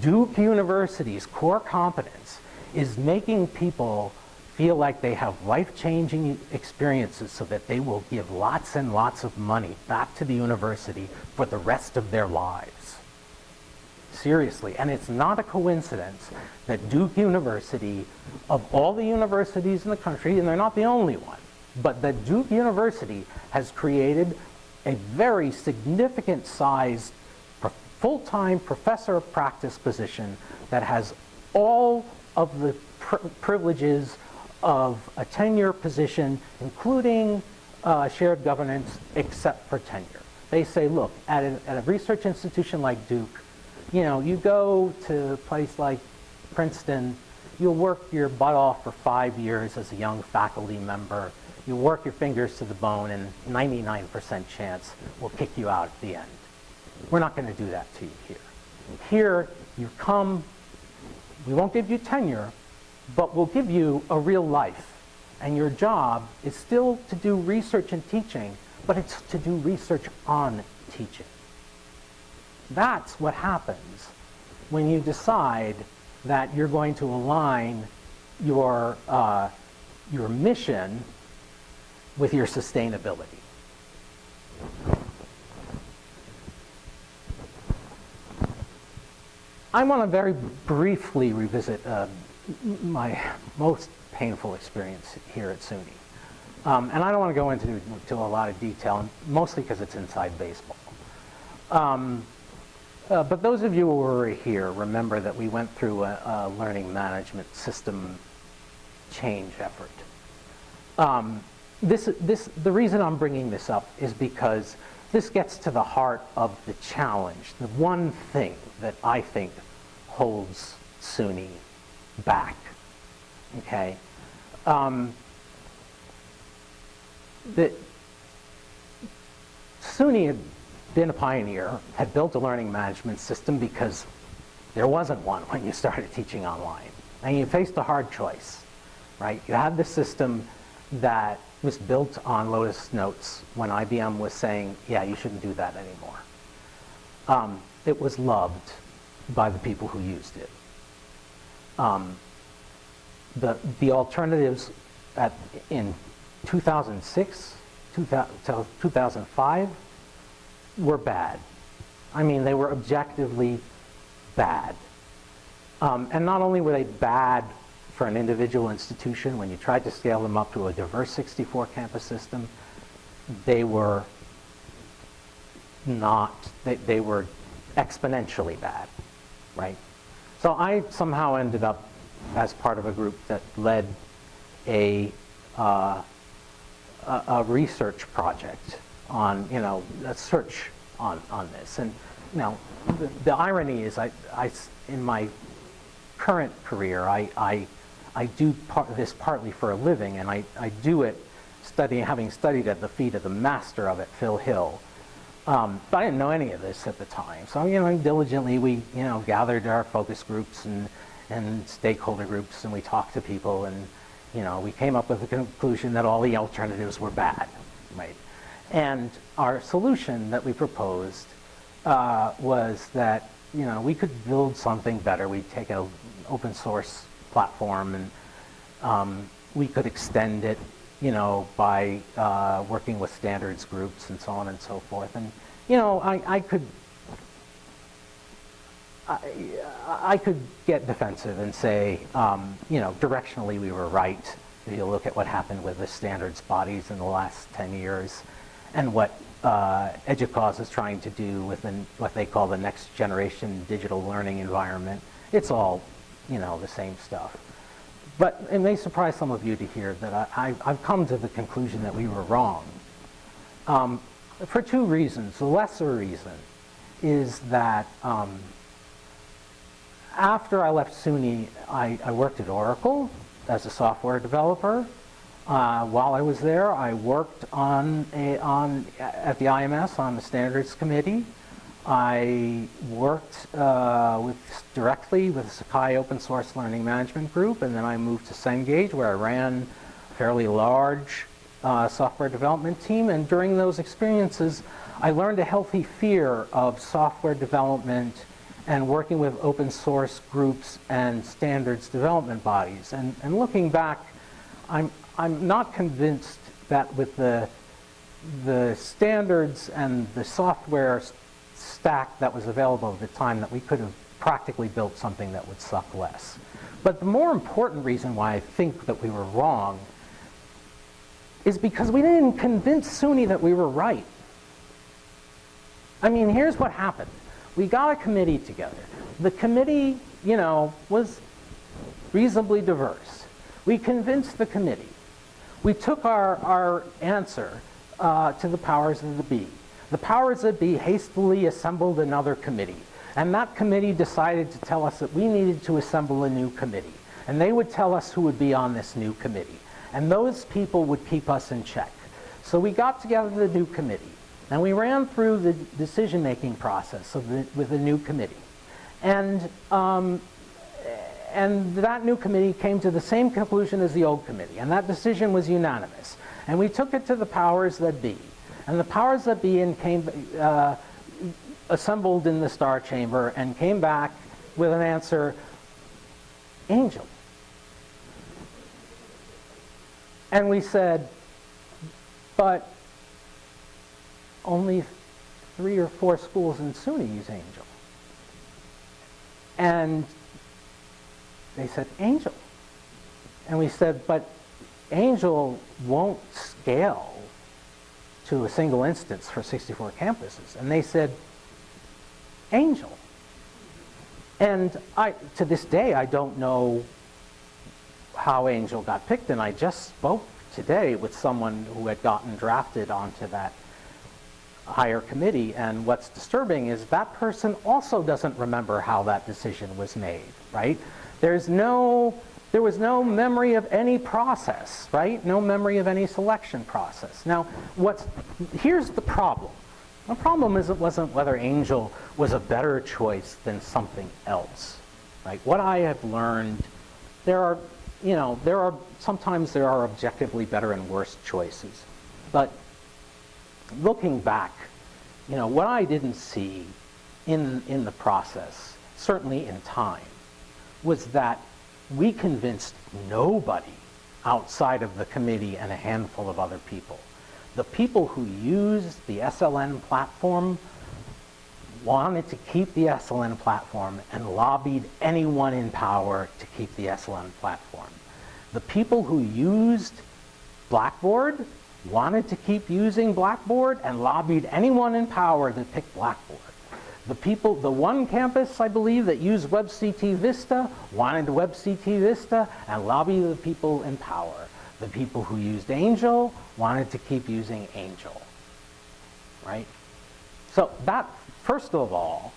Duke University's core competence is making people feel like they have life-changing experiences so that they will give lots and lots of money back to the university for the rest of their lives. Seriously, and it's not a coincidence that Duke University, of all the universities in the country, and they're not the only one, but that Duke University has created a very significant sized full-time professor of practice position that has all of the pr privileges of a tenure position, including uh, shared governance, except for tenure. They say, look, at at a research institution like Duke, you know, you go to a place like Princeton, you'll work your butt off for five years as a young faculty member. You work your fingers to the bone, and 99% chance will kick you out at the end. We're not going to do that to you here. Here, you come, we won't give you tenure, but we'll give you a real life. And your job is still to do research and teaching, but it's to do research on teaching. That's what happens when you decide that you're going to align your, uh, your mission with your sustainability. I want to very briefly revisit uh, my most painful experience here at SUNY. Um, and I don't want to go into to a lot of detail, mostly because it's inside baseball. Um, uh, but those of you who were here remember that we went through a, a learning management system change effort. Um, this, this, the reason I'm bringing this up is because this gets to the heart of the challenge, the one thing that I think holds SUNY back. Okay? Um, the, SUNY had been a pioneer, had built a learning management system because there wasn't one when you started teaching online. And you faced a hard choice, right? You had the system that was built on Lotus Notes when IBM was saying, yeah, you shouldn't do that anymore. Um, it was loved by the people who used it. Um, the, the alternatives at, in 2006, 2005 were bad. I mean, they were objectively bad. Um, and not only were they bad for an individual institution, when you tried to scale them up to a diverse 64 campus system, they were not, they, they were exponentially bad, right? So I somehow ended up as part of a group that led a, uh, a, a, research project on, you know, a search on, on this. And, you know, the, the irony is I, I, in my current career, I, I, I do part, this partly for a living, and I, I do it studying, having studied at the feet of the master of it, Phil Hill. Um, but I didn't know any of this at the time. So, you know, diligently we, you know, gathered our focus groups and, and stakeholder groups and we talked to people and, you know, we came up with the conclusion that all the alternatives were bad, right? And our solution that we proposed uh, was that, you know, we could build something better. We'd take an open source platform and um, we could extend it you know, by uh, working with standards groups and so on and so forth. And, you know, I, I could, I, I could get defensive and say, um, you know, directionally we were right. If you look at what happened with the standards bodies in the last 10 years and what uh, EDUCAUSE is trying to do within what they call the next generation digital learning environment. It's all, you know, the same stuff. But it may surprise some of you to hear that I, have come to the conclusion that we were wrong. Um, for two reasons. The lesser reason is that um, after I left SUNY, I, I, worked at Oracle as a software developer. Uh, while I was there, I worked on, a, on at the IMS on the standards committee. I worked uh, with, directly with Sakai Open Source Learning Management Group, and then I moved to Cengage, where I ran a fairly large uh, software development team. And during those experiences, I learned a healthy fear of software development and working with open source groups and standards development bodies. And, and looking back, I'm, I'm not convinced that with the, the standards and the software stack that was available at the time that we could have practically built something that would suck less. But the more important reason why I think that we were wrong is because we didn't convince SUNY that we were right. I mean, here's what happened. We got a committee together. The committee, you know, was reasonably diverse. We convinced the committee. We took our, our answer uh, to the powers of the be. The powers that be hastily assembled another committee. And that committee decided to tell us that we needed to assemble a new committee. And they would tell us who would be on this new committee. And those people would keep us in check. So we got together the new committee. And we ran through the decision-making process the, with the new committee. And, um, and that new committee came to the same conclusion as the old committee. And that decision was unanimous. And we took it to the powers that be. And the powers that be came, uh, assembled in the star chamber and came back with an answer, angel. And we said, but only three or four schools in SUNY use angel. And they said, angel. And we said, but angel won't scale to a single instance for 64 campuses. And they said, Angel. And I, to this day, I don't know how Angel got picked, and I just spoke today with someone who had gotten drafted onto that higher committee, and what's disturbing is that person also doesn't remember how that decision was made, right? There's no there was no memory of any process, right? No memory of any selection process. Now, what's, here's the problem. The problem is it wasn't whether Angel was a better choice than something else, right? What I have learned, there are, you know, there are, sometimes there are objectively better and worse choices. But looking back, you know, what I didn't see in, in the process, certainly in time, was that we convinced nobody outside of the committee and a handful of other people. The people who used the SLN platform wanted to keep the SLN platform and lobbied anyone in power to keep the SLN platform. The people who used Blackboard wanted to keep using Blackboard and lobbied anyone in power to pick Blackboard. The people, the one campus, I believe, that used WebCT Vista wanted WebCT Vista and lobbied the people in power. The people who used Angel wanted to keep using Angel, right? So that, first of all,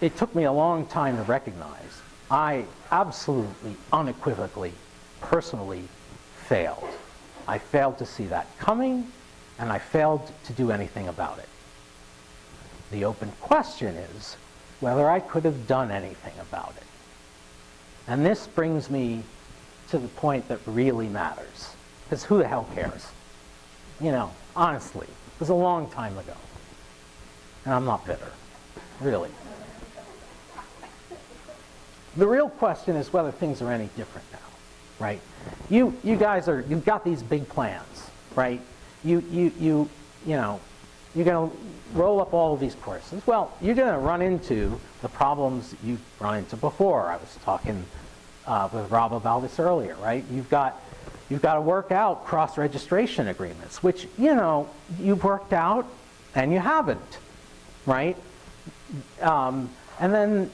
it took me a long time to recognize I absolutely, unequivocally, personally failed. I failed to see that coming, and I failed to do anything about it. The open question is whether I could have done anything about it. And this brings me to the point that really matters. Because who the hell cares? You know, honestly, it was a long time ago. And I'm not bitter, really. The real question is whether things are any different now, right? You, you guys are, you've got these big plans, right? You, you, you, you know, you're going to roll up all of these courses. Well, you're going to run into the problems you've run into before. I was talking uh, with Rob about this earlier, right? You've got, you've got to work out cross-registration agreements, which, you know, you've worked out and you haven't, right? Um, and then,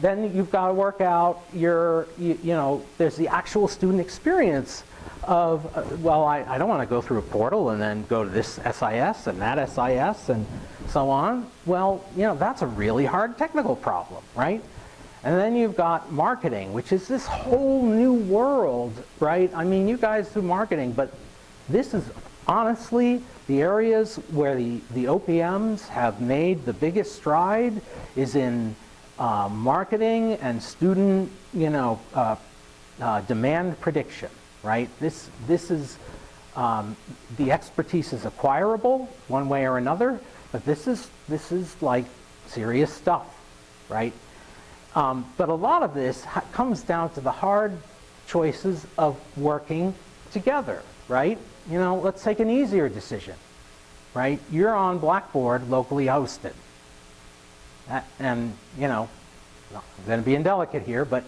then you've got to work out your, you, you know, there's the actual student experience of, uh, well, I, I don't want to go through a portal and then go to this SIS and that SIS and so on. Well, you know, that's a really hard technical problem, right? And then you've got marketing, which is this whole new world, right? I mean, you guys do marketing, but this is honestly the areas where the, the OPMs have made the biggest stride is in uh, marketing and student, you know, uh, uh, demand prediction, right? This, this is, um, the expertise is acquirable one way or another, but this is, this is like serious stuff, right? Um, but a lot of this comes down to the hard choices of working together, right? You know, let's take an easier decision, right? You're on Blackboard locally hosted. Uh, and, you know, I'm going to be indelicate here, but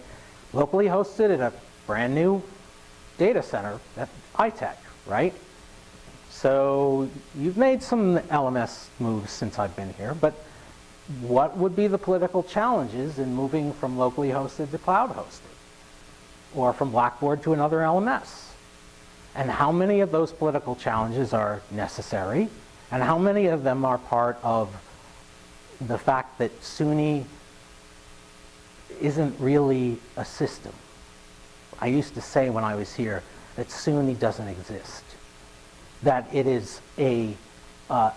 locally hosted at a brand new data center at ITEC, right? So you've made some LMS moves since I've been here, but what would be the political challenges in moving from locally hosted to cloud hosted? Or from Blackboard to another LMS? And how many of those political challenges are necessary? And how many of them are part of the fact that SUNY isn't really a system? I used to say when I was here that SUNY doesn't exist. That it is a uh,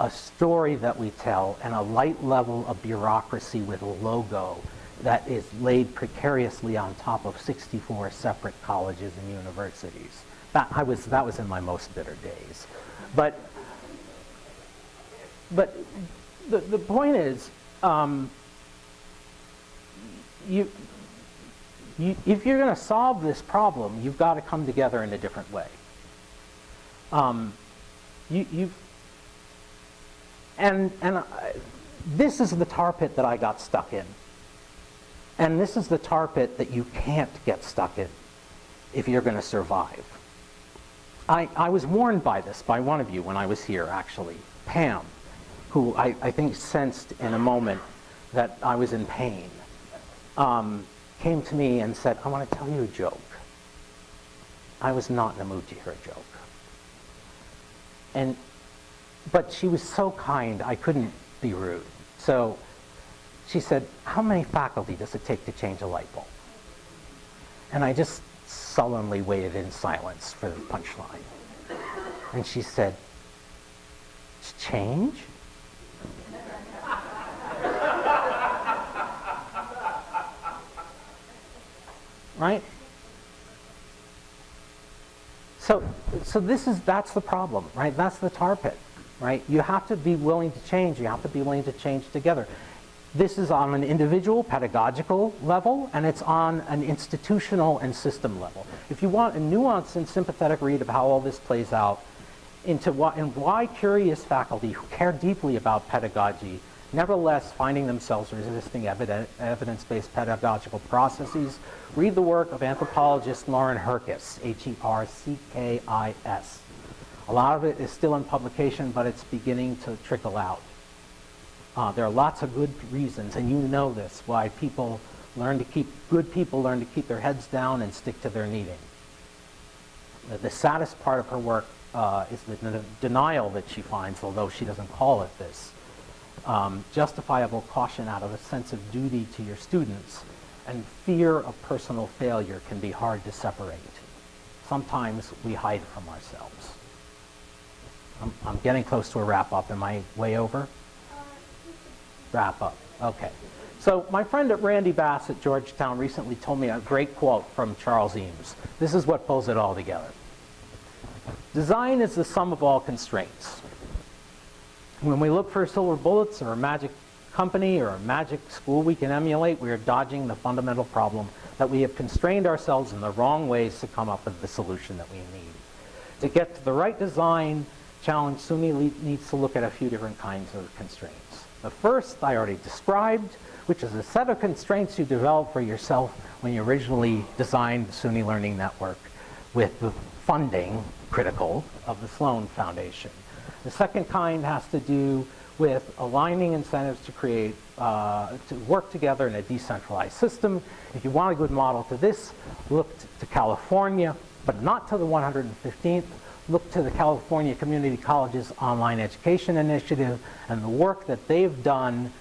a, a story that we tell and a light level of bureaucracy with a logo that is laid precariously on top of 64 separate colleges and universities. That, I was, that was in my most bitter days. But, but the, the point is, um, you, you, if you're going to solve this problem, you've got to come together in a different way. Um, you, you've, and, and I, this is the tar pit that I got stuck in. And this is the tar pit that you can't get stuck in if you're going to survive. I, I was warned by this by one of you when I was here, actually, Pam, who I, I think sensed in a moment that I was in pain, um, came to me and said, I want to tell you a joke. I was not in the mood to hear a joke. And but she was so kind, I couldn't be rude. So she said, how many faculty does it take to change a light bulb? And I just sullenly waited in silence for the punchline. And she said, change? Right? So, so this is, that's the problem, right? That's the tar pit right? You have to be willing to change. You have to be willing to change together. This is on an individual pedagogical level, and it's on an institutional and system level. If you want a nuanced and sympathetic read of how all this plays out, into why, and why curious faculty who care deeply about pedagogy nevertheless finding themselves resisting evidence-based pedagogical processes, read the work of anthropologist Lauren Herckis, H-E-R-C-K-I-S. A lot of it is still in publication, but it's beginning to trickle out. Uh, there are lots of good reasons, and you know this, why people learn to keep, good people learn to keep their heads down and stick to their. The, the saddest part of her work uh, is the denial that she finds, although she doesn't call it this. Um, justifiable caution out of a sense of duty to your students and fear of personal failure can be hard to separate. Sometimes we hide from ourselves. I'm, I'm getting close to a wrap up. Am I way over? Wrap up. Okay. So my friend at Randy Bass at Georgetown recently told me a great quote from Charles Eames. This is what pulls it all together. Design is the sum of all constraints. When we look for silver bullets or a magic company or a magic school we can emulate, we are dodging the fundamental problem that we have constrained ourselves in the wrong ways to come up with the solution that we need. To get to the right design challenge, SUNY needs to look at a few different kinds of constraints. The first I already described, which is a set of constraints you develop for yourself when you originally designed the SUNY Learning Network with the funding critical of the Sloan Foundation. The second kind has to do with aligning incentives to create, uh, to work together in a decentralized system. If you want a good model to this, look to California, but not to the 115th. Look to the California Community Colleges Online Education Initiative and the work that they've done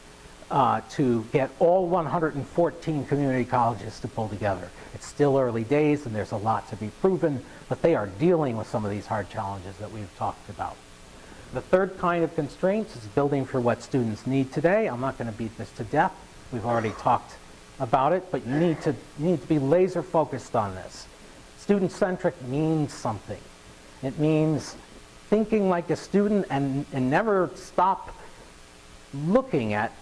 uh, to get all 114 community colleges to pull together. It's still early days and there's a lot to be proven, but they are dealing with some of these hard challenges that we've talked about. The third kind of constraints is building for what students need today. I'm not going to beat this to death. We've already talked about it, but you need to, you need to be laser focused on this. Student-centric means something. It means thinking like a student and, and never stop looking at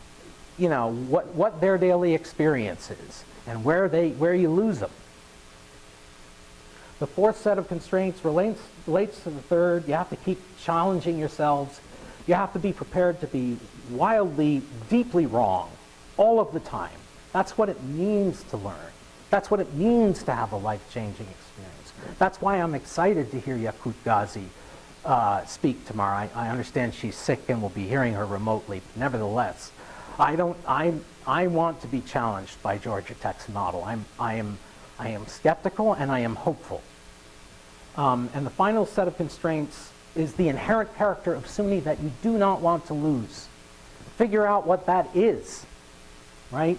you know, what, what their daily experience is and where, they, where you lose them. The fourth set of constraints relates, relates to the third. You have to keep challenging yourselves. You have to be prepared to be wildly, deeply wrong all of the time. That's what it means to learn. That's what it means to have a life-changing experience. That's why I'm excited to hear Yakut Gazi uh, speak tomorrow. I, I understand she's sick and we'll be hearing her remotely. Nevertheless, I don't. I I want to be challenged by Georgia Tech's model. I'm I am I am skeptical and I am hopeful. Um, and the final set of constraints is the inherent character of SUNY that you do not want to lose. Figure out what that is, right?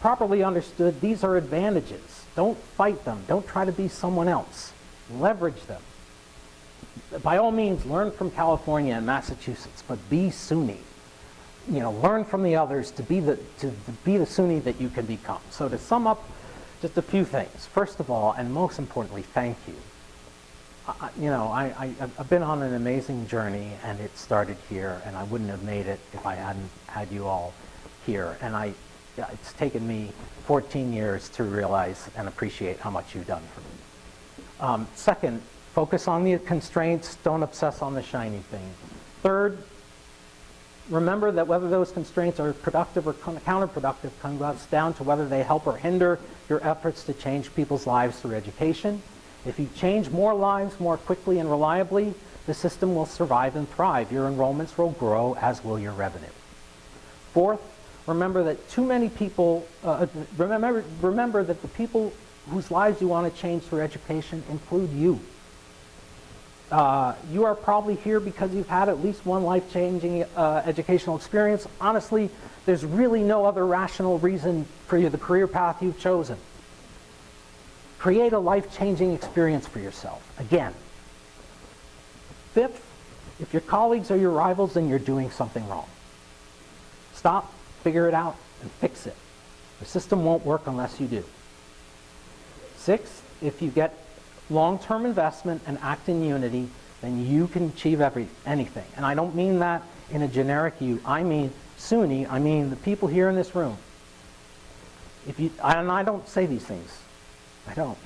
Properly understood, these are advantages. Don't fight them. Don't try to be someone else. Leverage them. By all means, learn from California and Massachusetts, but be SUNY you know, learn from the others to be the, to, to be the SUNY that you can become. So to sum up, just a few things. First of all, and most importantly, thank you. I, you know, I, I, I've been on an amazing journey, and it started here, and I wouldn't have made it if I hadn't had you all here. And I, it's taken me 14 years to realize and appreciate how much you've done for me. Um, second, focus on the constraints. Don't obsess on the shiny thing. Third, remember that whether those constraints are productive or counterproductive comes down to whether they help or hinder your efforts to change people's lives through education. If you change more lives more quickly and reliably, the system will survive and thrive. Your enrollments will grow, as will your revenue. Fourth, remember that too many people, uh, remember, remember that the people whose lives you want to change through education include you. Uh, you are probably here because you've had at least one life-changing uh, educational experience. Honestly, there's really no other rational reason for you, the career path you've chosen. Create a life-changing experience for yourself. Again. Fifth, if your colleagues are your rivals, then you're doing something wrong. Stop, figure it out, and fix it. The system won't work unless you do. Sixth, if you get long-term investment and act in unity, then you can achieve every, anything. And I don't mean that in a generic you. I mean SUNY, I mean the people here in this room. If you, and I don't say these things. I don't.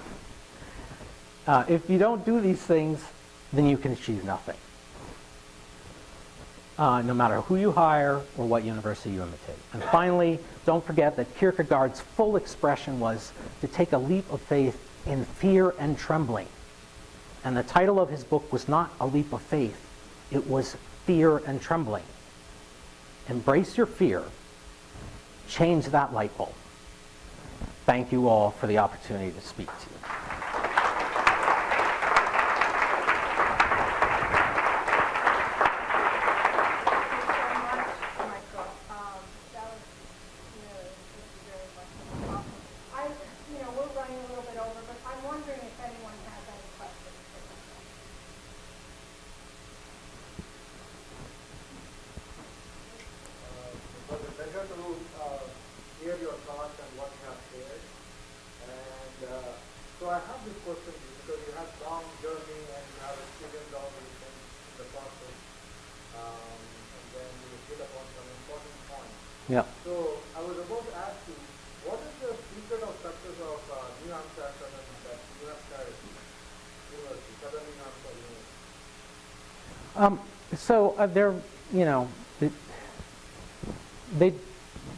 Uh, if you don't do these things, then you can achieve nothing. Uh, no matter who you hire or what university you imitate. And finally, don't forget that Kierkegaard's full expression was to take a leap of faith in fear and trembling. And the title of his book was not A Leap of Faith, it was Fear and Trembling. Embrace your fear, change that light bulb. Thank you all for the opportunity to speak to you. us and what you have shared. And uh, so I have this question to you because you have long journey and you have experienced all these things in the process. Um, and then you hit upon some important points. Yeah. So I was about to ask you, what is the secret of success of uh, New Hampshire Southern that New Hampshire University, Southern New Hampshire University? Um, so uh, they're, you know, they,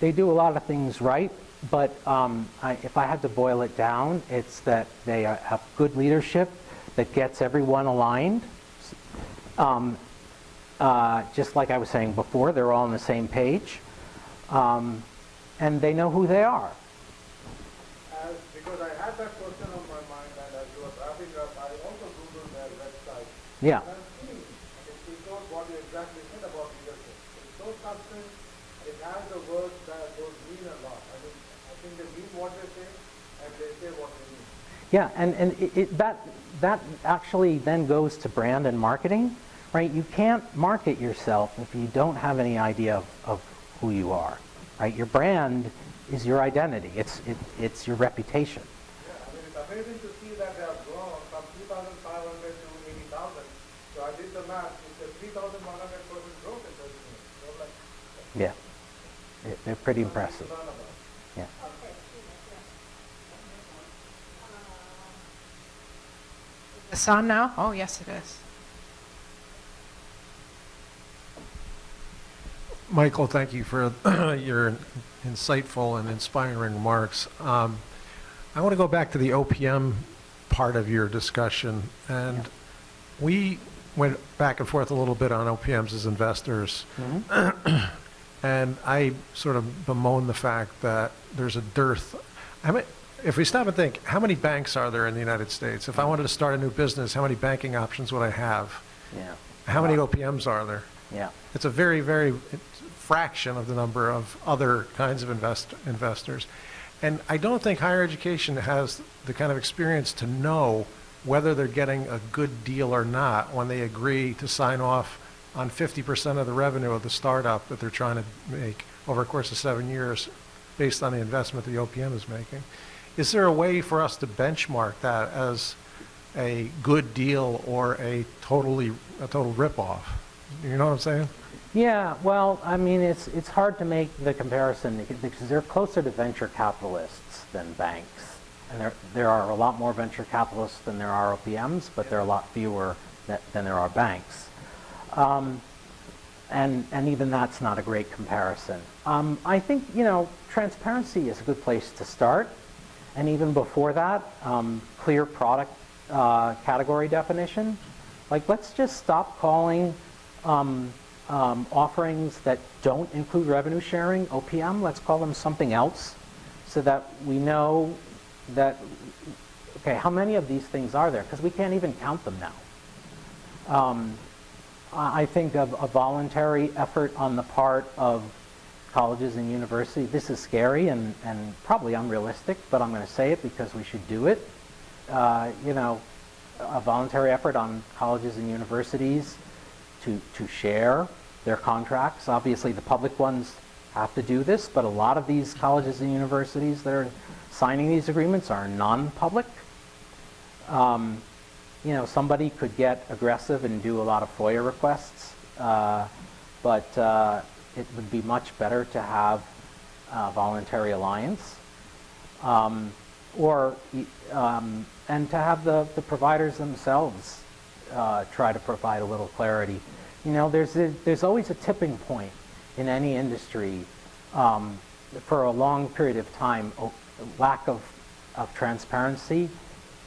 they do a lot of things right, but um, I, if I had to boil it down, it's that they uh, have good leadership that gets everyone aligned. Um, uh, just like I was saying before, they're all on the same page, um, and they know who they are. As, because I had that question on my mind and as you were wrapping up, I also Googled their website. Yeah. And I'm seeing, and it is not what you exactly said about leadership. It's so substance, it has the words that those mean a lot. I mean, I think they mean what they say and they say what they mean. Yeah, and, and it, it, that, that actually then goes to brand and marketing, right? You can't market yourself if you don't have any idea of, of who you are, right? Your brand is your identity. It's, it, it's your reputation. Yeah, I mean, it's amazing to see that they have grown from 2,500 to 80,000. So I did the math, it's a 3,100% growth in 13 years. So like, Yeah. They- They're pretty impressive. learn about. Yeah. It's on now? Oh, yes, it is. Michael, thank you for your insightful and inspiring remarks. Um, I want to go back to the OPM part of your discussion, and we went back and forth a little bit on OPMs as investors, and I sort of bemoan the fact that there's a dearth. I mean, if we stop and think, how many banks are there in the United States? If I wanted to start a new business, how many banking options would I have? Yeah. How many OPMs are there? Yeah. It's a very, very fraction of the number of other kinds of invest, investors. And I don't think higher education has the kind of experience to know whether they're getting a good deal or not when they agree to sign off on 50% of the revenue of the startup that they're trying to make over a course of seven years based on the investment the OPM is making. Is there a way for us to benchmark that as a good deal or a totally, a total ripoff? You know what I'm saying? Yeah, well, I mean, it's, it's hard to make the comparison because they're closer to venture capitalists than banks. And there, there are a lot more venture capitalists than there are OPMs, but there are a lot fewer that, than there are banks. Um, and, and even that's not a great comparison. Um, I think, you know, transparency is a good place to start. And even before that, um, clear product uh, category definition. Like, let's just stop calling um, um, offerings that don't include revenue sharing, OPM, let's call them something else, so that we know that, okay, how many of these things are there? Because we can't even count them now. Um, I think of a voluntary effort on the part of colleges and universities. This is scary and, and probably unrealistic, but I'm going to say it because we should do it. Uh, you know, a voluntary effort on colleges and universities to, to share their contracts. Obviously, the public ones have to do this, but a lot of these colleges and universities that are signing these agreements are non-public. Um, you know, somebody could get aggressive and do a lot of FOIA requests, uh, but uh, it would be much better to have a voluntary alliance. Um, or, um, and to have the, the providers themselves uh, try to provide a little clarity. You know, there's, a, there's always a tipping point in any industry um, for a long period of time. Lack of, of transparency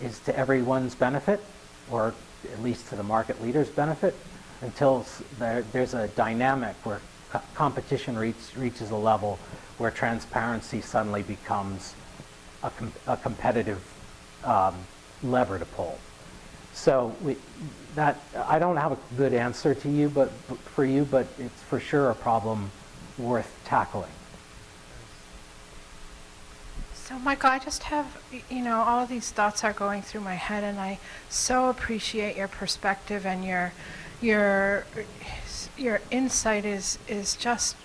is to everyone's benefit, or at least to the market leader's benefit, until there, there's a dynamic where co- competition reach, reaches a level where transparency suddenly becomes a, com- a competitive um, lever to pull. So we, that I don't have a good answer to you, but for you, but it's for sure a problem worth tackling. So, Michael, I just have, you know, all of these thoughts are going through my head, and I so appreciate your perspective and your, your, your insight is is just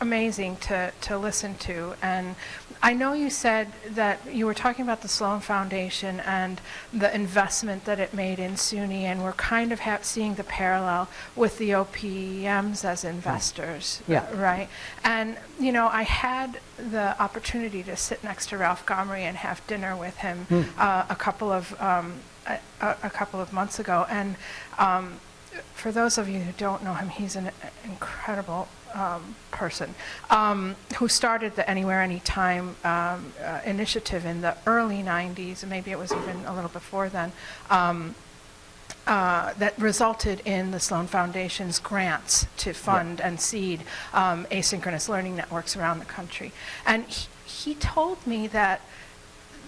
amazing to, to listen to. And I know you said that you were talking about the Sloan Foundation and the investment that it made in SUNY, and we're kind of ha- seeing the parallel with the OPMs as investors, Yeah. right? And, you know, I had the opportunity to sit next to Ralph Gomory and have dinner with him uh, a couple of um, a, a a couple of months ago, and um, for those of you who don't know him, he's an incredible um, person um, who started the Anywhere, Anytime um, uh, initiative in the early 90s, maybe it was even a little before then, um, uh, that resulted in the Sloan Foundation's grants to fund and seed um, asynchronous learning networks around the country. And he, he told me that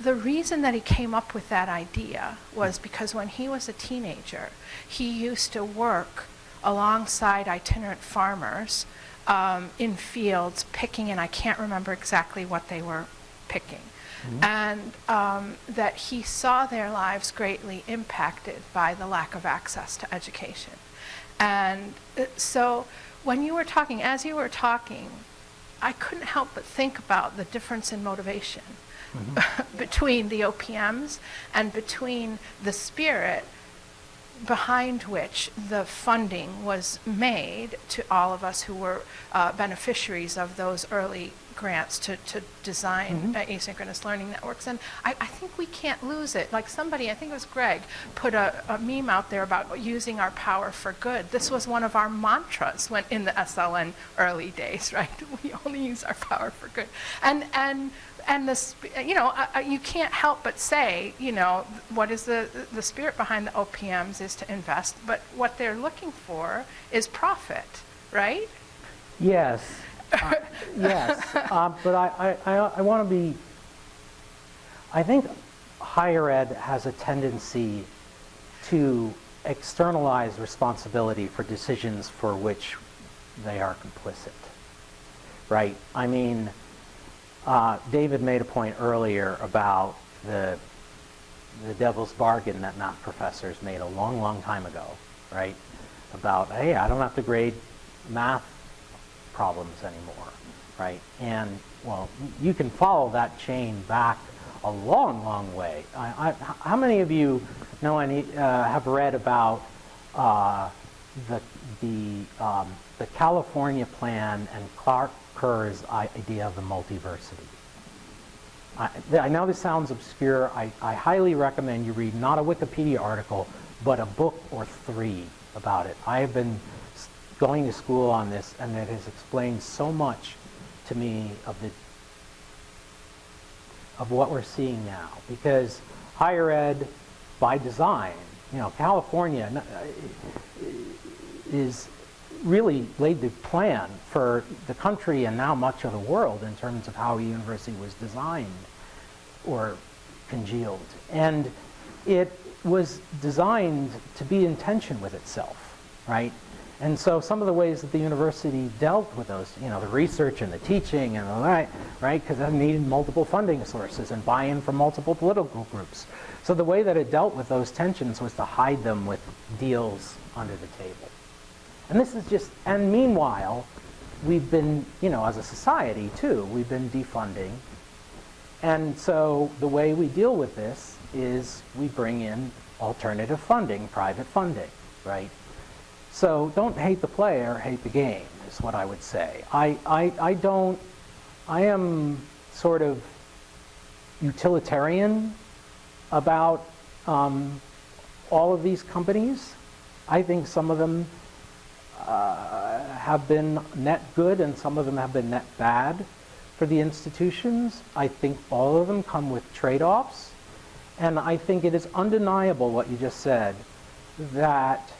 the reason that he came up with that idea was because when he was a teenager, he used to work alongside itinerant farmers um, in fields picking, and I can't remember exactly what they were picking. And um, that he saw their lives greatly impacted by the lack of access to education. And uh, so when you were talking, as you were talking, I couldn't help but think about the difference in motivation between the OPMs and between the spirit behind which the funding was made to all of us who were uh, beneficiaries of those early grants to, to design uh, asynchronous learning networks. And I, I think we can't lose it. Like somebody, I think it was Greg, put a, a meme out there about using our power for good. This was one of our mantras when in the SLN early days, right? We only use our power for good. And, and and the, you know, uh, you can't help but say, you know, what is the, the spirit behind the OPMs is to invest, but what they're looking for is profit, right? Yes, uh, yes, uh, but I, I, I, I want to be, I think higher ed has a tendency to externalize responsibility for decisions for which they are complicit, right? I mean, uh, David made a point earlier about the, the devil's bargain that math professors made a long, long time ago, right? About, hey, I don't have to grade math problems anymore, right? And, well, you can follow that chain back a long, long way. I, I, how many of you know any, uh, have read about uh, the, the, um, the California plan and Clark Kerr's idea of the multiversity? I, I know this sounds obscure. I, I highly recommend you read not a Wikipedia article, but a book or three about it. I have been going to school on this, and it has explained so much to me of the of what we're seeing now. Because higher ed, by design, you know, California uh, is really laid the plan for the country and now much of the world in terms of how a university was designed or congealed. And it was designed to be in tension with itself, right? And so some of the ways that the university dealt with those, you know, the research and the teaching and all that, right? Because it needed multiple funding sources and buy-in from multiple political groups. So the way that it dealt with those tensions was to hide them with deals under the table. And this is just, and meanwhile, we've been, you know, as a society too, we've been defunding. And so the way we deal with this is we bring in alternative funding, private funding, right? So don't hate the player, hate the game, is what I would say. I, I, I don't, I am sort of utilitarian about um, all of these companies. I think some of them have been net good and some of them have been net bad for the institutions. I think all of them come with trade-offs. And I think it is undeniable what you just said, that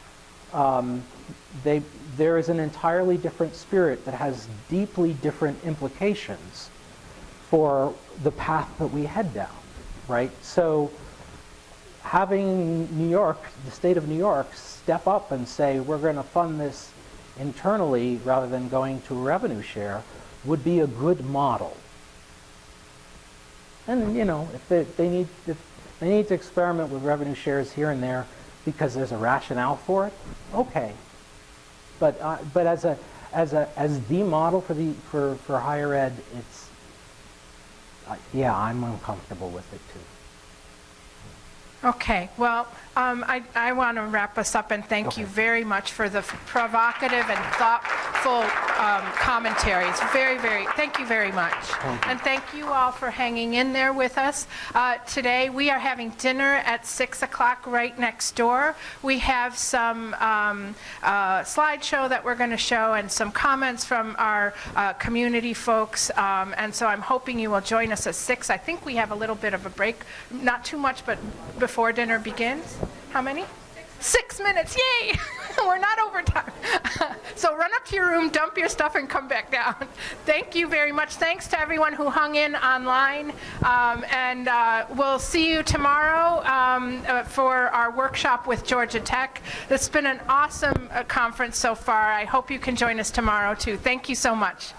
um, they, there is an entirely different spirit that has deeply different implications for the path that we head down, right? So having New York, the state of New York, step up and say, we're going to fund this internally rather than going to a revenue share would be a good model. And, you know, if they, they need, if they need to experiment with revenue shares here and there because there's a rationale for it, okay. But, uh, but as a, as a, as the model for the, for, for higher ed, it's, uh, yeah, I'm uncomfortable with it too. Okay, well, um, I, I want to wrap us up and thank you very much for the provocative and thoughtful um, commentaries. Very, very, thank you very much. And thank you all for hanging in there with us. Uh, Today, we are having dinner at 6 o'clock right next door. We have some um, uh, slideshow that we're going to show and some comments from our uh, community folks. Um, And so I'm hoping you will join us at 6. I think we have a little bit of a break, not too much, but before dinner begins. How many? Six minutes, yay! We're not overtime. So run up to your room, dump your stuff, and come back down. Thank you very much. Thanks to everyone who hung in online. Um, And uh, we'll see you tomorrow um, uh, for our workshop with Georgia Tech. It's been an awesome uh, conference so far. I hope you can join us tomorrow, too. Thank you so much.